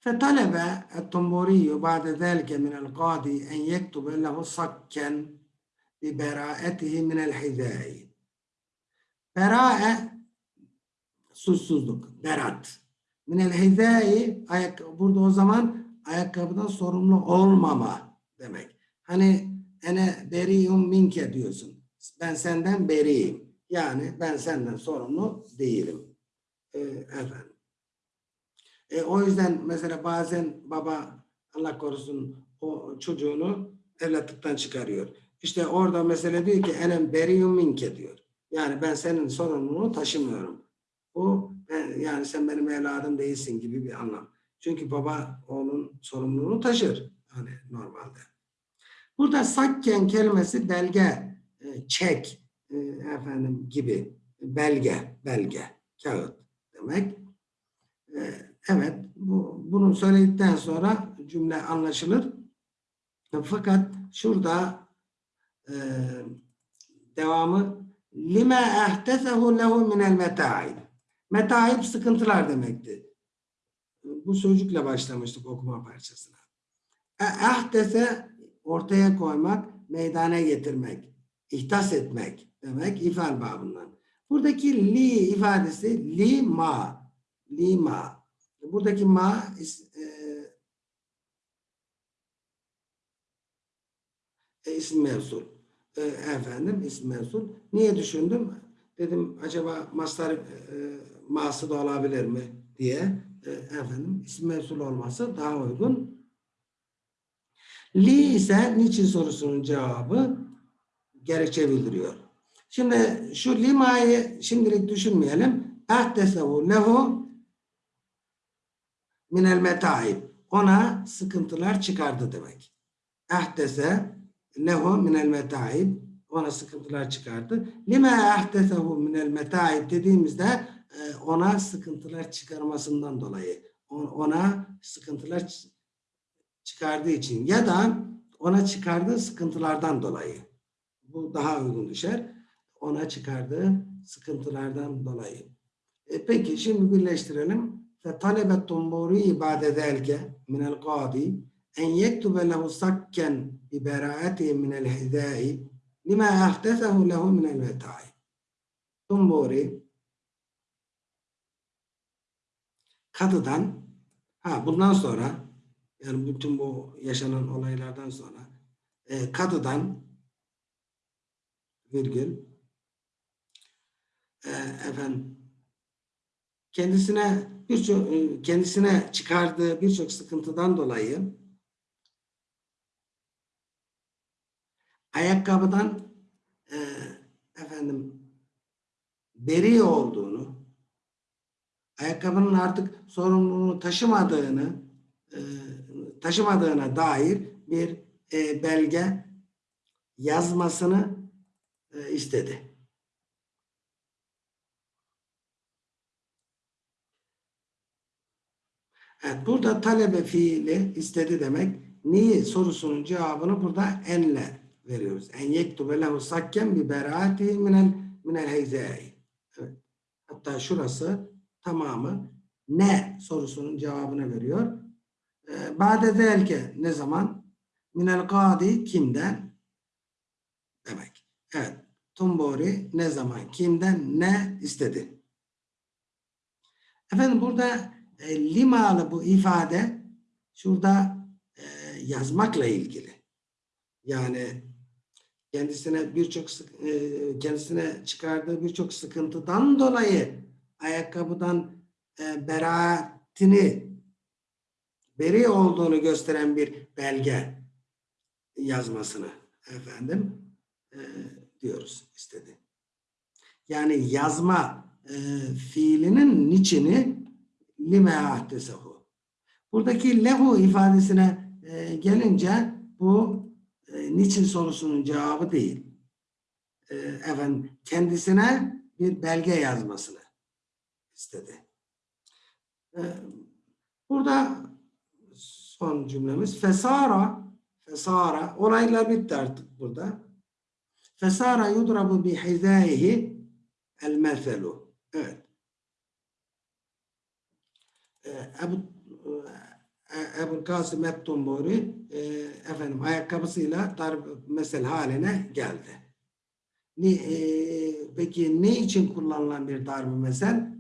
فطلب الطنبوري بعد ذلك من القاضي أن يكتب له صكا ببراءته من الحذاء. Berae suçsuzluk, berat. Minel hizai burada o zaman ayakkabıdan sorumlu olmama demek. Hani ene beriyum minke diyorsun. Ben senden beriyim. Yani ben senden sorumlu değilim. Ee, efendim. E, o yüzden mesela bazen baba Allah korusun o çocuğunu evlatlıktan çıkarıyor. İşte orada mesele diyor ki enem beriyum minke diyor. Yani ben senin sorumluluğunu taşımıyorum. Bu ben, yani sen benim evladım değilsin gibi bir anlam. Çünkü baba onun sorumluluğunu taşır. Hani normalde. Burada sakken kelimesi belge, e, çek e, efendim gibi belge, belge, kağıt demek. E, evet, bu, bunu söyledikten sonra cümle anlaşılır. Fakat şurada e, devamı lime ehtesehu lehu minel metaib. Metaib sıkıntılar demekti. Bu sözcükle başlamıştık okuma parçasına. E, ehtese ortaya koymak, meydana getirmek, ihtas etmek demek ifal babından. Buradaki li ifadesi li ma, li ma. Buradaki ma e, e, isim mevsul. E, efendim isim mevsul. Niye düşündüm? Dedim acaba mastar e, ması da olabilir mi diye. E, efendim isim mevsul olması daha uygun. Li ise niçin sorusunun cevabı gerekçe bildiriyor. Şimdi şu limayı şimdilik düşünmeyelim. Ehdesehu lehu minel metaib. Ona sıkıntılar çıkardı demek. Ehdese lehu minel metaib. Ona sıkıntılar çıkardı. Lime ehdesehu minel metaib dediğimizde e, ona sıkıntılar çıkarmasından dolayı. Ona sıkıntılar çıkardığı için ya da ona çıkardığı sıkıntılardan dolayı. Bu daha uygun düşer. Ona çıkardığı sıkıntılardan dolayı. E peki şimdi birleştirelim. فطلب الطنبوري بعد ذلك من القاضي أن يكتب له صكا ببراءته من الحذاء لما أحدثه له من المتاع. Tumburi kadıdan ha bundan sonra yani bütün bu yaşanan olaylardan sonra e, kadıdan virgül e, efendim kendisine birçok e, kendisine çıkardığı birçok sıkıntıdan dolayı ayakkabıdan e, efendim beri olduğunu ayakkabının artık sorumluluğunu taşımadığını e, taşımadığına dair bir e, belge yazmasını e, istedi. Evet, burada talebe fiili istedi demek. Niye sorusunun cevabını burada enle veriyoruz. En yektube lehu sakken bi beraatihi minel minel heyzai. Evet. Hatta şurası tamamı ne sorusunun cevabını veriyor. Ee, Ba'de zelke ne zaman? Minel kadi kimden? Demek. Evet. Tumbori ne zaman? Kimden ne istedi? Efendim burada e, limalı bu ifade şurada e, yazmakla ilgili. Yani kendisine birçok e, kendisine çıkardığı birçok sıkıntıdan dolayı ayakkabıdan e, beraatini beri olduğunu gösteren bir belge yazmasını efendim e, diyoruz istedi. Yani yazma e, fiilinin niçini lime ahdesehu. Buradaki lehu ifadesine e, gelince bu niçin sorusunun cevabı değil. E, efendim, kendisine bir belge yazmasını istedi. E, burada son cümlemiz fesara fesara olaylar bitti artık burada. Fesara yudrabu bi hizaihi el meselu. Evet. Ee, Ebu Kasım Et-Tumburi e, efendim ayakkabısıyla darb mesel haline geldi. Ni, e, peki ne için kullanılan bir darb mesel?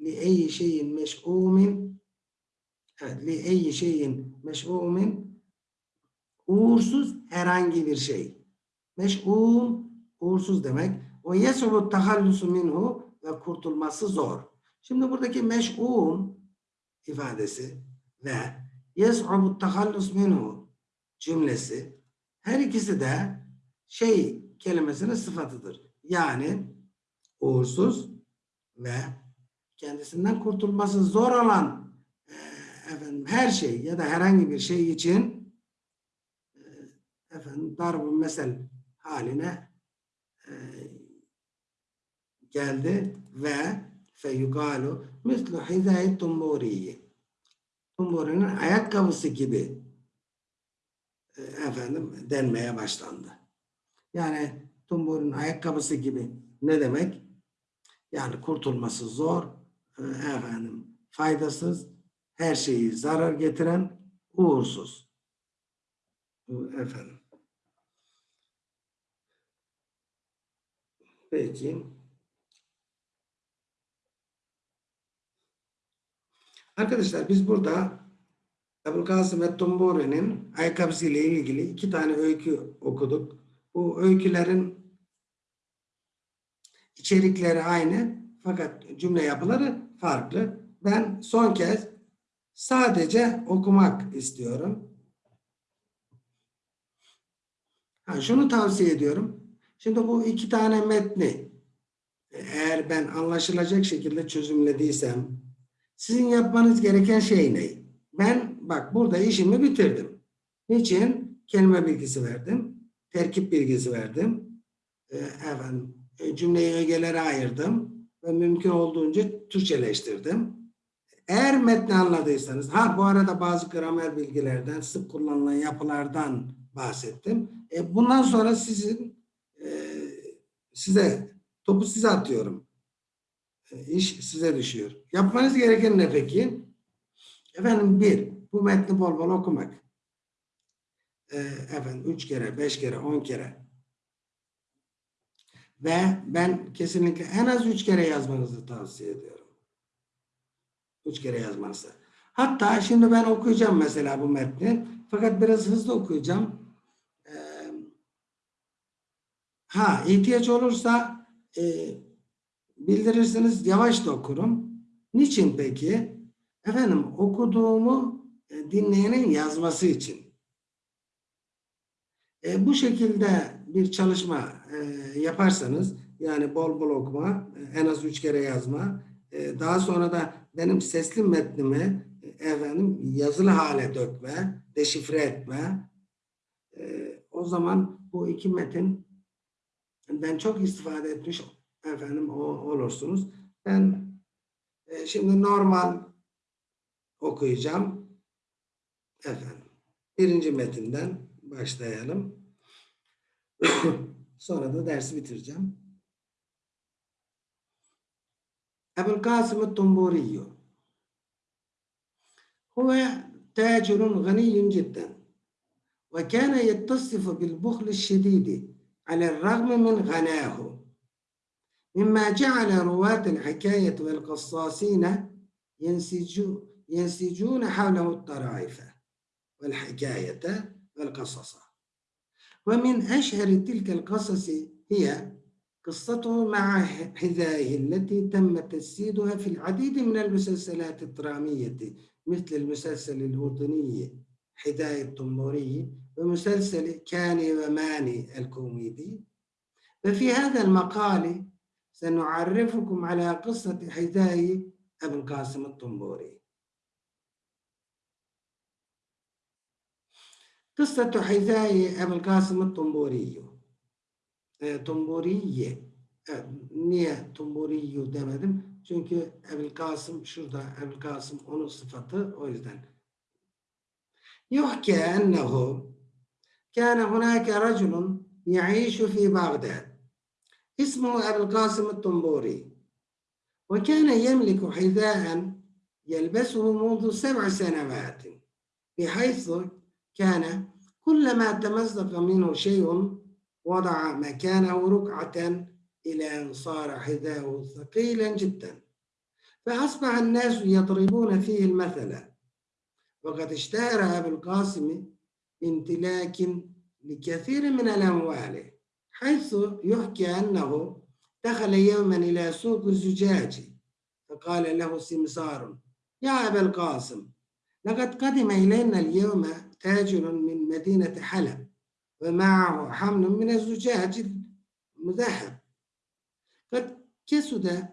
Li eyyi şeyin meş'umin evet, li eyyi şeyin meş'umin uğursuz herhangi bir şey. Meş'um uğursuz demek. Ve yesubu tahallusu minhu ve kurtulması zor. Şimdi buradaki meş'um ifadesi ve yes'ubu tahallus minhu cümlesi her ikisi de şey kelimesinin sıfatıdır. Yani uğursuz ve kendisinden kurtulması zor olan e, efendim her şey ya da herhangi bir şey için e, efendim darbu mesel haline e, geldi ve feyugalu mislu hizayet tumburiyi Tumburi'nin ayakkabısı gibi e, efendim denmeye başlandı. Yani Tumburi'nin ayakkabısı gibi ne demek? Yani kurtulması zor, e, efendim faydasız, her şeyi zarar getiren, uğursuz. Efendim. Peki. Arkadaşlar biz burada Ebu Kasım Ettumburi'nin ayakkabısı ile ilgili iki tane öykü okuduk. Bu öykülerin içerikleri aynı fakat cümle yapıları farklı. Ben son kez sadece okumak istiyorum. Ha, şunu tavsiye ediyorum. Şimdi bu iki tane metni eğer ben anlaşılacak şekilde çözümlediysem sizin yapmanız gereken şey ne? Ben bak burada işimi bitirdim. Niçin? Kelime bilgisi verdim. Terkip bilgisi verdim. E, efendim, cümleyi ögelere ayırdım. Ve mümkün olduğunca Türkçeleştirdim. Eğer metni anladıysanız, ha bu arada bazı gramer bilgilerden, sık kullanılan yapılardan bahsettim. E, bundan sonra sizin e, size topu size atıyorum. E, iş size düşüyor. Yapmanız gereken ne peki? Efendim bir, bu metni bol bol okumak. E, efendim üç kere, beş kere, on kere. Ve ben kesinlikle en az üç kere yazmanızı tavsiye ediyorum. Üç kere yazmanızı. Hatta şimdi ben okuyacağım mesela bu metni. Fakat biraz hızlı okuyacağım. Ee, ha ihtiyaç olursa e, bildirirsiniz yavaş da okurum. Niçin peki? Efendim okuduğumu e, dinleyenin yazması için. E, bu şekilde bir çalışma e, yaparsanız yani bol bol okuma, e, en az üç kere yazma, e, daha sonra da benim sesli metnimi e, efendim yazılı hale dökme, deşifre etme. E, o zaman bu iki metin ben çok istifade etmiş efendim olursunuz. Ben e, şimdi normal okuyacağım. Efendim. Birinci metinden başlayalım. Sonra da dersi bitireceğim. Ebu'l-Kasım Tumburiyo Huve tacirun ganiyun cidden ve kâne yettasıfı bil buhl şididi alel ragmi min ganâhu مما جعل رواة الحكاية والقصاصين ينسجون حوله الطرائف والحكاية والقصص. ومن أشهر تلك القصص هي قصته مع حذائه التي تم تجسيدها في العديد من المسلسلات الدرامية مثل المسلسل الأردني حذاء الطموري ومسلسل كاني وماني الكوميدي. ففي هذا المقال سنعرفكم على قصة حذاء أبو القاسم الطنبوري قصة حذاء أبو القاسم الطنبوري Tumburiye. Niye Tumburiyu demedim? Çünkü Ebul Kasım şurada Ebul Kasım onun sıfatı o yüzden. يحكى أنه كان هناك رجل يعيش في بغداد اسمه أبو القاسم الطنبوري. وكان يملك حذاء يلبسه منذ سبع سنوات بحيث كان كلما تمزق منه شيء وضع مكانه ركعة إلى أن صار حذاؤه ثقيلا جدا. فأصبح الناس يضربون فيه المثل. وقد اشتهر أبو القاسم بامتلاك لكثير من الأموال. حيث يحكى أنه دخل يوما إلى سوق الزجاج فقال له سمسار يا أبا القاسم لقد قدم إلينا اليوم تاجر من مدينة حلب ومعه حمل من الزجاج المذهب قد كسد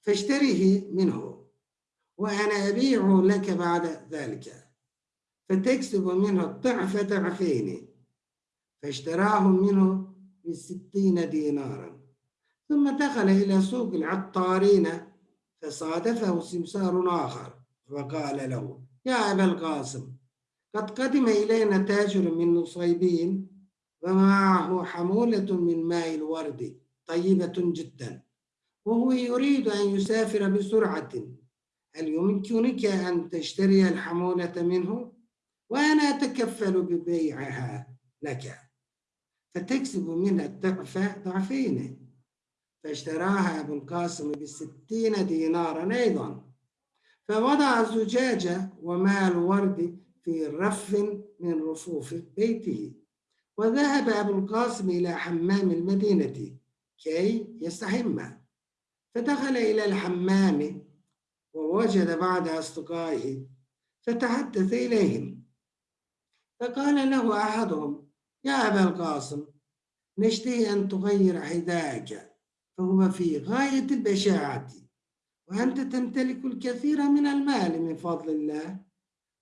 فاشتريه منه وأنا أبيعه لك بعد ذلك فتكسب منه الضعف ضعفين. فاشتراه منه بستين دينارا. ثم دخل إلى سوق العطارين فصادفه سمسار آخر فقال له يا أبا القاسم قد قدم إلينا تاجر من نصيبين ومعه حمولة من ماء الورد طيبة جدا وهو يريد أن يسافر بسرعة. هل يمكنك أن تشتري الحمولة منه؟ وأنا أتكفل ببيعها لك. فتكسب منها الضعف ضعفين. فاشتراها أبو القاسم بستين دينارا أيضا. فوضع الزجاجة وماء الورد في رف من رفوف بيته. وذهب أبو القاسم إلى حمام المدينة كي يستحم. فدخل إلى الحمام ووجد بعض أصدقائه فتحدث إليهم. فقال له أحدهم يا أبا القاسم نشتهي أن تغير حذاءك فهو في غاية البشاعة وأنت تمتلك الكثير من المال من فضل الله.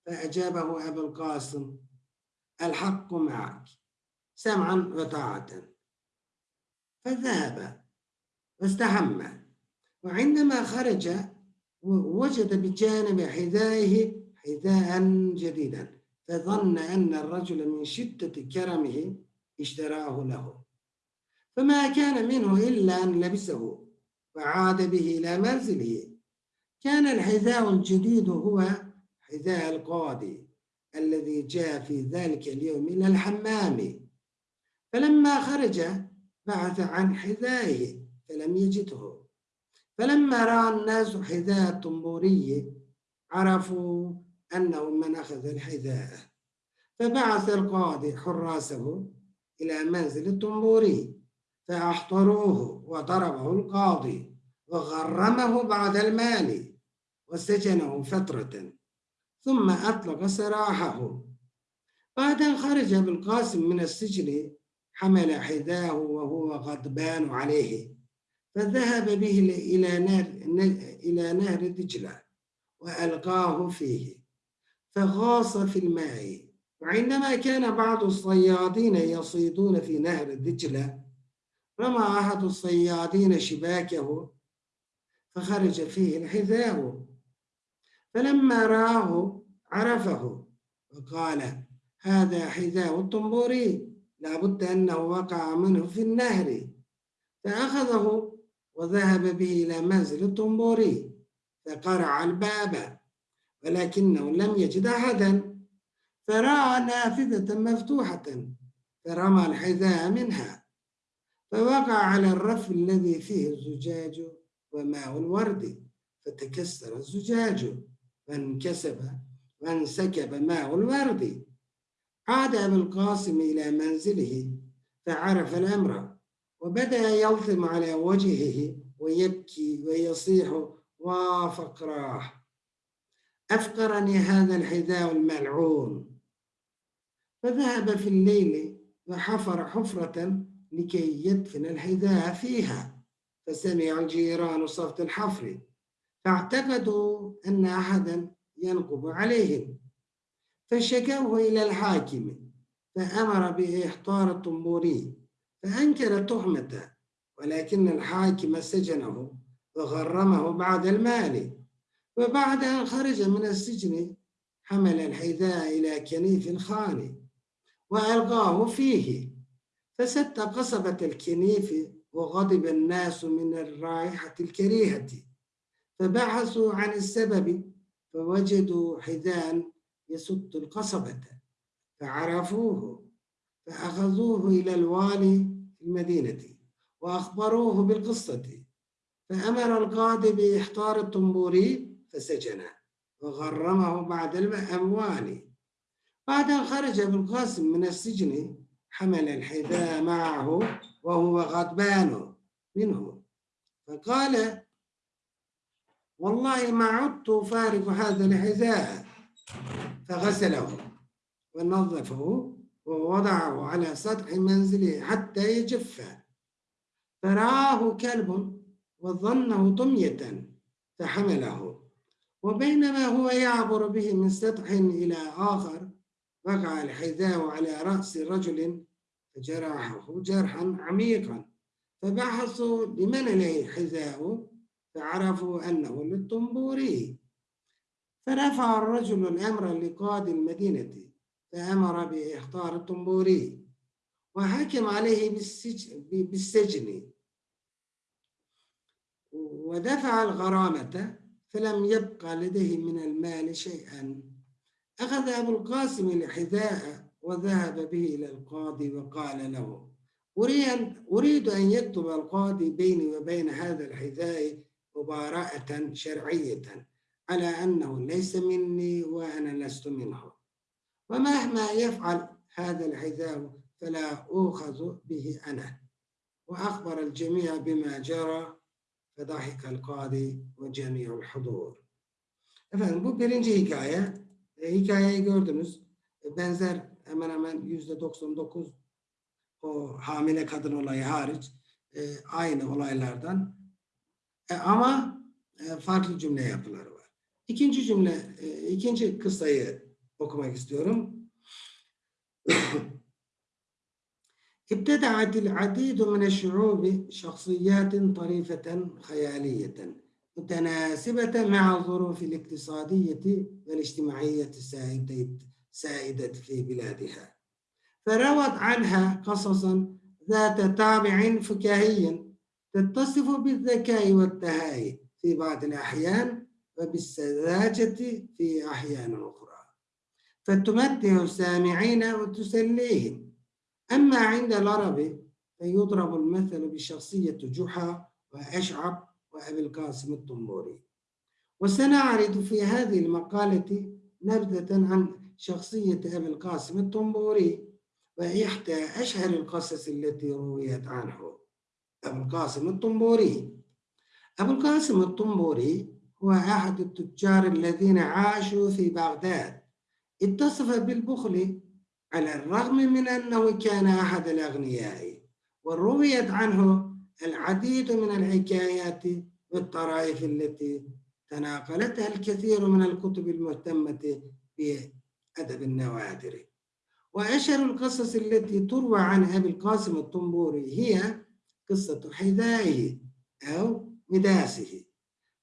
فأجابه أبو القاسم الحق معك سمعا وطاعة. فذهب واستحم وعندما خرج وجد بجانب حذائه حذاء جديدا. فظن أن الرجل من شدة كرمه اشتراه له. فما كان منه إلا أن لبسه وعاد به إلى منزله. كان الحذاء الجديد هو حذاء القاضي الذي جاء في ذلك اليوم إلى الحمام. فلما خرج بعث عن حذائه فلم يجده. فلما رأى الناس حذاء الطنبوري عرفوا أنه من أخذ الحذاء. فبعث القاضي حراسه إلى منزل الطنبوري فأحضروه وضربه القاضي وغرمه بعد المال وسجنه فترة ثم أطلق سراحه. بعد أن خرج بالقاسم من السجن حمل حذاه وهو غضبان عليه فذهب به إلى نهر إلى نهر دجلة وألقاه فيه. فغاص في الماء. وعندما كان بعض الصيادين يصيدون في نهر دجلة رمى أحد الصيادين شباكه فخرج فيه الحذاء. فلما رآه عرفه وقال هذا حذاء الطنبوري لابد أنه وقع منه في النهر. فأخذه وذهب به إلى منزل الطنبوري فقرع الباب. ولكنه لم يجد أحدا. فرأى نافذة مفتوحة فرمى الحذاء منها فوقع على الرف الذي فيه الزجاج وماء الورد. فتكسر الزجاج وانكسب وانسكب ماء الورد. عاد أبو القاسم إلى منزله فعرف الأمر وبدأ يلطم على وجهه ويبكي ويصيح وفقراه أفقرني هذا الحذاء الملعون. فذهب في الليل وحفر حفرة لكي يدفن الحذاء فيها فسمع الجيران صوت الحفر فاعتقدوا أن أحدا ينقب عليهم. فشكوه إلى الحاكم فأمر بإحضار الطنبوري فأنكر تهمته ولكن الحاكم سجنه وغرمه بعد المال. وبعد أن خرج من السجن حمل الحذاء إلى كنيف خالي وألقاه فيه. فسد قصبة الكنيف وغضب الناس من الرائحة الكريهة. فبحثوا عن السبب فوجدوا حذاء يسد القصبة. فعرفوه فأخذوه إلى الوالي في المدينة وأخبروه بالقصة. فأمر القاضي بإحضار الطنبوري فسجنه وغرمه بعد الأموال. بعد أن خرج ابن القاسم من السجن حمل الحذاء معه وهو غضبان منه. فقال والله ما عدت فارق هذا الحذاء. فغسله ونظفه ووضعه على سطح منزله حتى يجف. فرآه كلب وظنه طمية فحمله. وبينما هو يعبر به من سطح إلى آخر وقع الحذاء على رأس رجل فجرحه جرحا عميقا فبحثوا لمن عليه حذاء فعرفوا أنه للطنبوري. فرفع الرجل الأمر لقاضي المدينة فأمر بإحضار الطنبوري وحكم عليه بالسجن. ودفع الغرامة فلم يبقى لديه من المال شيئا. أخذ أبو القاسم الحذاء وذهب به إلى القاضي وقال له أريد أن يكتب القاضي بيني وبين هذا الحذاء مباراة شرعية على أنه ليس مني وأنا لست منه. ومهما يفعل هذا الحذاء فلا أوخذ به أنا. وأخبر الجميع بما جرى فضحك القاضي وجميع الحضور Efendim bu birinci hikaye. E, hikayeyi gördünüz. E, benzer hemen hemen yüzde 99 o hamile kadın olayı hariç e, aynı olaylardan. E, ama e, farklı cümle yapıları var. İkinci cümle, e, ikinci kıssayı okumak istiyorum. ابتدعت العديد من الشعوب شخصيات طريفة خيالية متناسبة مع الظروف الاقتصادية والاجتماعية السائدة في بلادها. فروت عنها قصصا ذات طابع فكاهي تتصف بالذكاء والتهاي في بعض الأحيان وبالسذاجة في أحيان أخرى. فتمتع السامعين وتسليهم أما عند العرب فيضرب المثل بشخصية جحا وأشعب وأبي القاسم الطنبوري. وسنعرض في هذه المقالة نبذة عن شخصية أبي القاسم الطنبوري وإحدى أشهر القصص التي رويت عنه. أبو القاسم الطنبوري. أبو القاسم الطنبوري هو أحد التجار الذين عاشوا في بغداد. اتصف بالبخل على الرغم من أنه كان أحد الأغنياء ورويت عنه العديد من الحكايات والطرائف التي تناقلتها الكثير من الكتب المهتمة بأدب النوادر. وأشهر القصص التي تروى عن أبي القاسم الطنبوري هي قصة حذائه أو مداسه.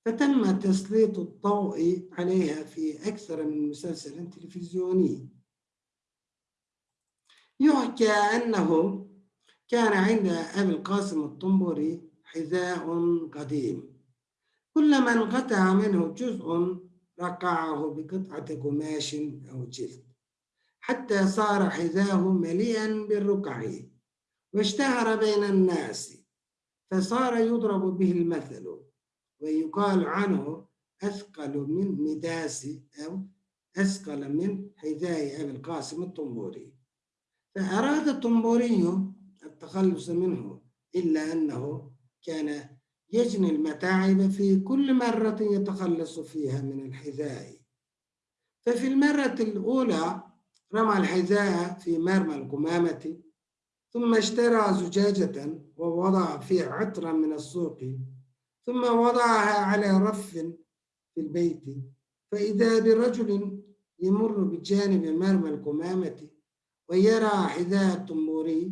فتم تسليط الضوء عليها في أكثر من مسلسل تلفزيوني. يحكى أنه كان عند أبي القاسم الطنبوري حذاء قديم. كلما انقطع منه جزء رقعه بقطعة قماش أو جلد حتى صار حذاءه مليئا بالرقع واشتهر بين الناس فصار يضرب به المثل ويقال عنه أثقل من مداس أو أثقل من حذاء أبي القاسم الطنبوري. فأراد الطنبوري التخلص منه إلا أنه كان يجني المتاعب في كل مرة يتخلص فيها من الحذاء. ففي المرة الأولى رمى الحذاء في مرمى القمامة ثم اشترى زجاجة ووضع فيها عطرا من السوق ثم وضعها على رف في البيت. فإذا برجل يمر بجانب مرمى القمامة ويرى حذاء الطنبوري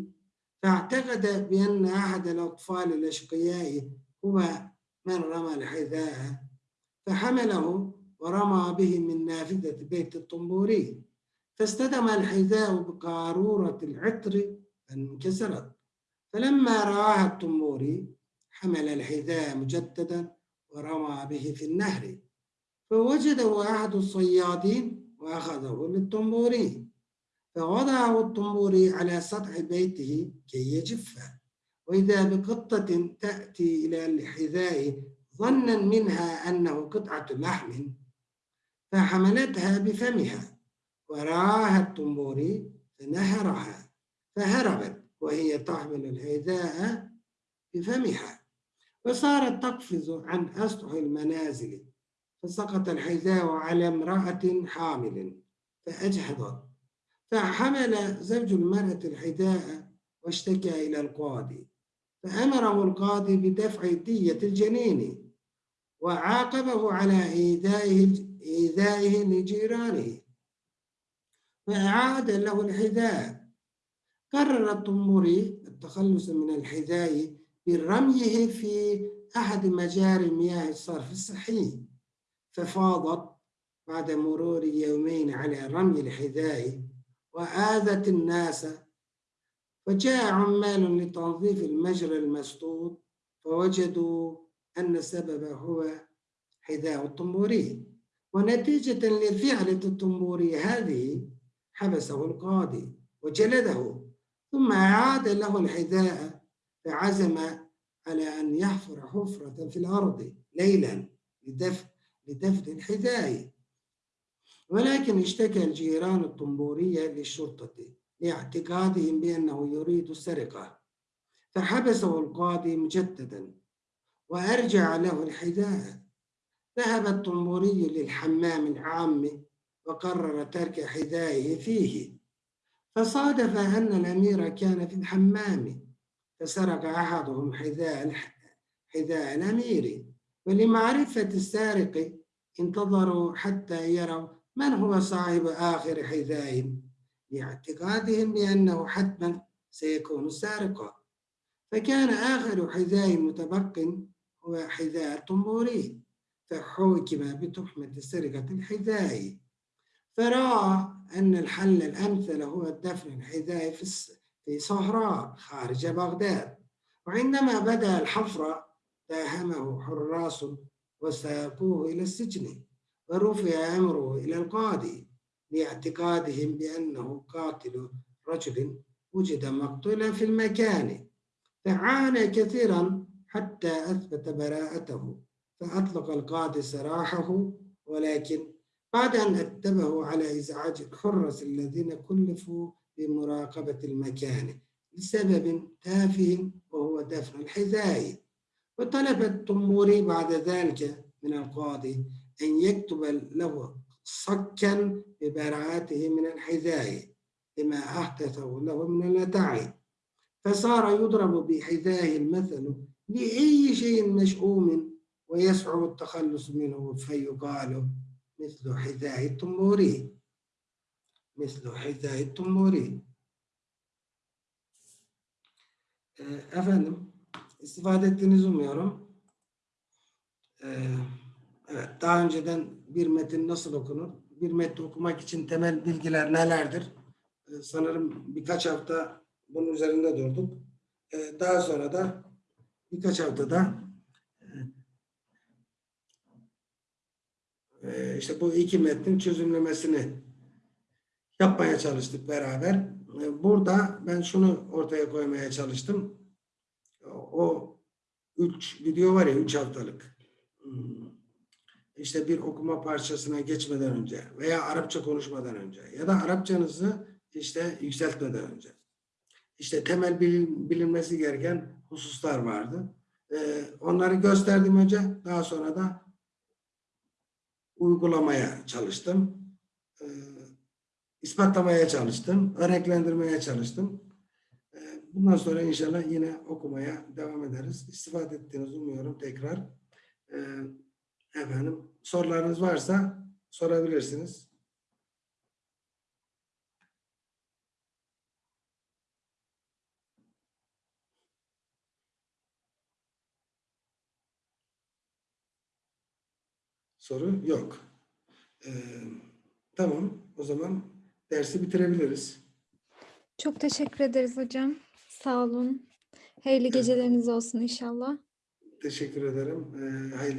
فاعتقد بأن أحد الأطفال الأشقياء هو من رمى الحذاء فحمله ورمى به من نافذة بيت الطنبوري. فاصطدم الحذاء بقارورة العطر فانكسرت. فلما رآها الطنبوري حمل الحذاء مجددا ورمى به في النهر. فوجده أحد الصيادين وأخذه للطنبوري. فوضعه الطنبوري على سطح بيته كي يجف. وإذا بقطة تأتي إلى الحذاء ظنا منها أنه قطعة لحم فحملتها بفمها. ورآها الطنبوري فنهرها فهربت وهي تحمل الحذاء بفمها. وصارت تقفز عن أسطح المنازل فسقط الحذاء على امرأة حامل فأجهضت. فحمل زوج المرأة الحذاء واشتكى إلى القاضي فأمره القاضي بدفع دية الجنين وعاقبه على إيذائه إيذائه لجيرانه. وأعاد له الحذاء. قرر الطنبوري التخلص من الحذاء برميه في أحد مجاري مياه الصرف الصحي ففاضت بعد مرور يومين على رمي الحذاء وآذت الناس فجاء عمال لتنظيف المجرى المسدود فوجدوا أن السبب هو حذاء الطنبوري. ونتيجة لفعلة الطنبوري هذه حبسه القاضي وجلده ثم أعاد له الحذاء فعزم على أن يحفر حفرة في الأرض ليلا لدفن لدفن الحذاء. ولكن اشتكى الجيران الطنبورية للشرطة لاعتقادهم بأنه يريد السرقة. فحبسه القاضي مجددا وأرجع له الحذاء. ذهب الطنبوري للحمام العام وقرر ترك حذائه فيه. فصادف أن الأمير كان في الحمام. فسرق أحدهم حذاء حذاء الأمير. ولمعرفة السارق انتظروا حتى يروا من هو صاحب آخر حذاء لاعتقادهم بأنه حتما سيكون سارقا. فكان آخر حذاء متبق هو حذاء الطنبوري فحوكم بتهمة سرقة الحذاء. فرأى أن الحل الأمثل هو دفن الحذاء في صهراء خارج بغداد. وعندما بدأ الحفر داهمه حراس وساقوه إلى السجن. ورفع أمره إلى القاضي لاعتقادهم بأنه قاتل رجل وجد مقتولا في المكان فعانى كثيرا حتى أثبت براءته فأطلق القاضي سراحه ولكن بعد أن أدبه على إزعاج الحرس الذين كلفوا بمراقبة المكان لسبب تافه وهو دفن الحذاء. وطلب الطموري بعد ذلك من القاضي أن يكتب له صكا ببراءته من الحذاء لما أحدثه له من النتائج فصار يضرب بحذائه المثل لأي شيء مشؤوم ويصعب التخلص منه فيقال مثل حذاء الطموري مثل حذاء الطموري Ee, Efendim, istifade ettiğinizi umuyorum. Ee, evet, daha önceden bir metin nasıl okunur? Bir metni okumak için temel bilgiler nelerdir? Ee, sanırım birkaç hafta bunun üzerinde durduk. Ee, daha sonra da birkaç haftada e, işte bu iki metnin çözümlemesini yapmaya çalıştık beraber. E, Burada ben şunu ortaya koymaya çalıştım. O üç video var ya üç haftalık. Hmm. İşte bir okuma parçasına geçmeden önce veya Arapça konuşmadan önce ya da Arapçanızı işte yükseltmeden önce. İşte temel bilim, bilinmesi gereken hususlar vardı. Ee, onları gösterdim önce. Daha sonra da uygulamaya çalıştım. Ee, ispatlamaya çalıştım. Örneklendirmeye çalıştım. Ee, bundan sonra inşallah yine okumaya devam ederiz. İstifade ettiğinizi umuyorum tekrar. Ee, efendim sorularınız varsa sorabilirsiniz. Soru yok. Ee, tamam. O zaman dersi bitirebiliriz. Çok teşekkür ederiz hocam. Sağ olun. Hayırlı geceleriniz olsun inşallah. Teşekkür ederim. Ee, hayırlı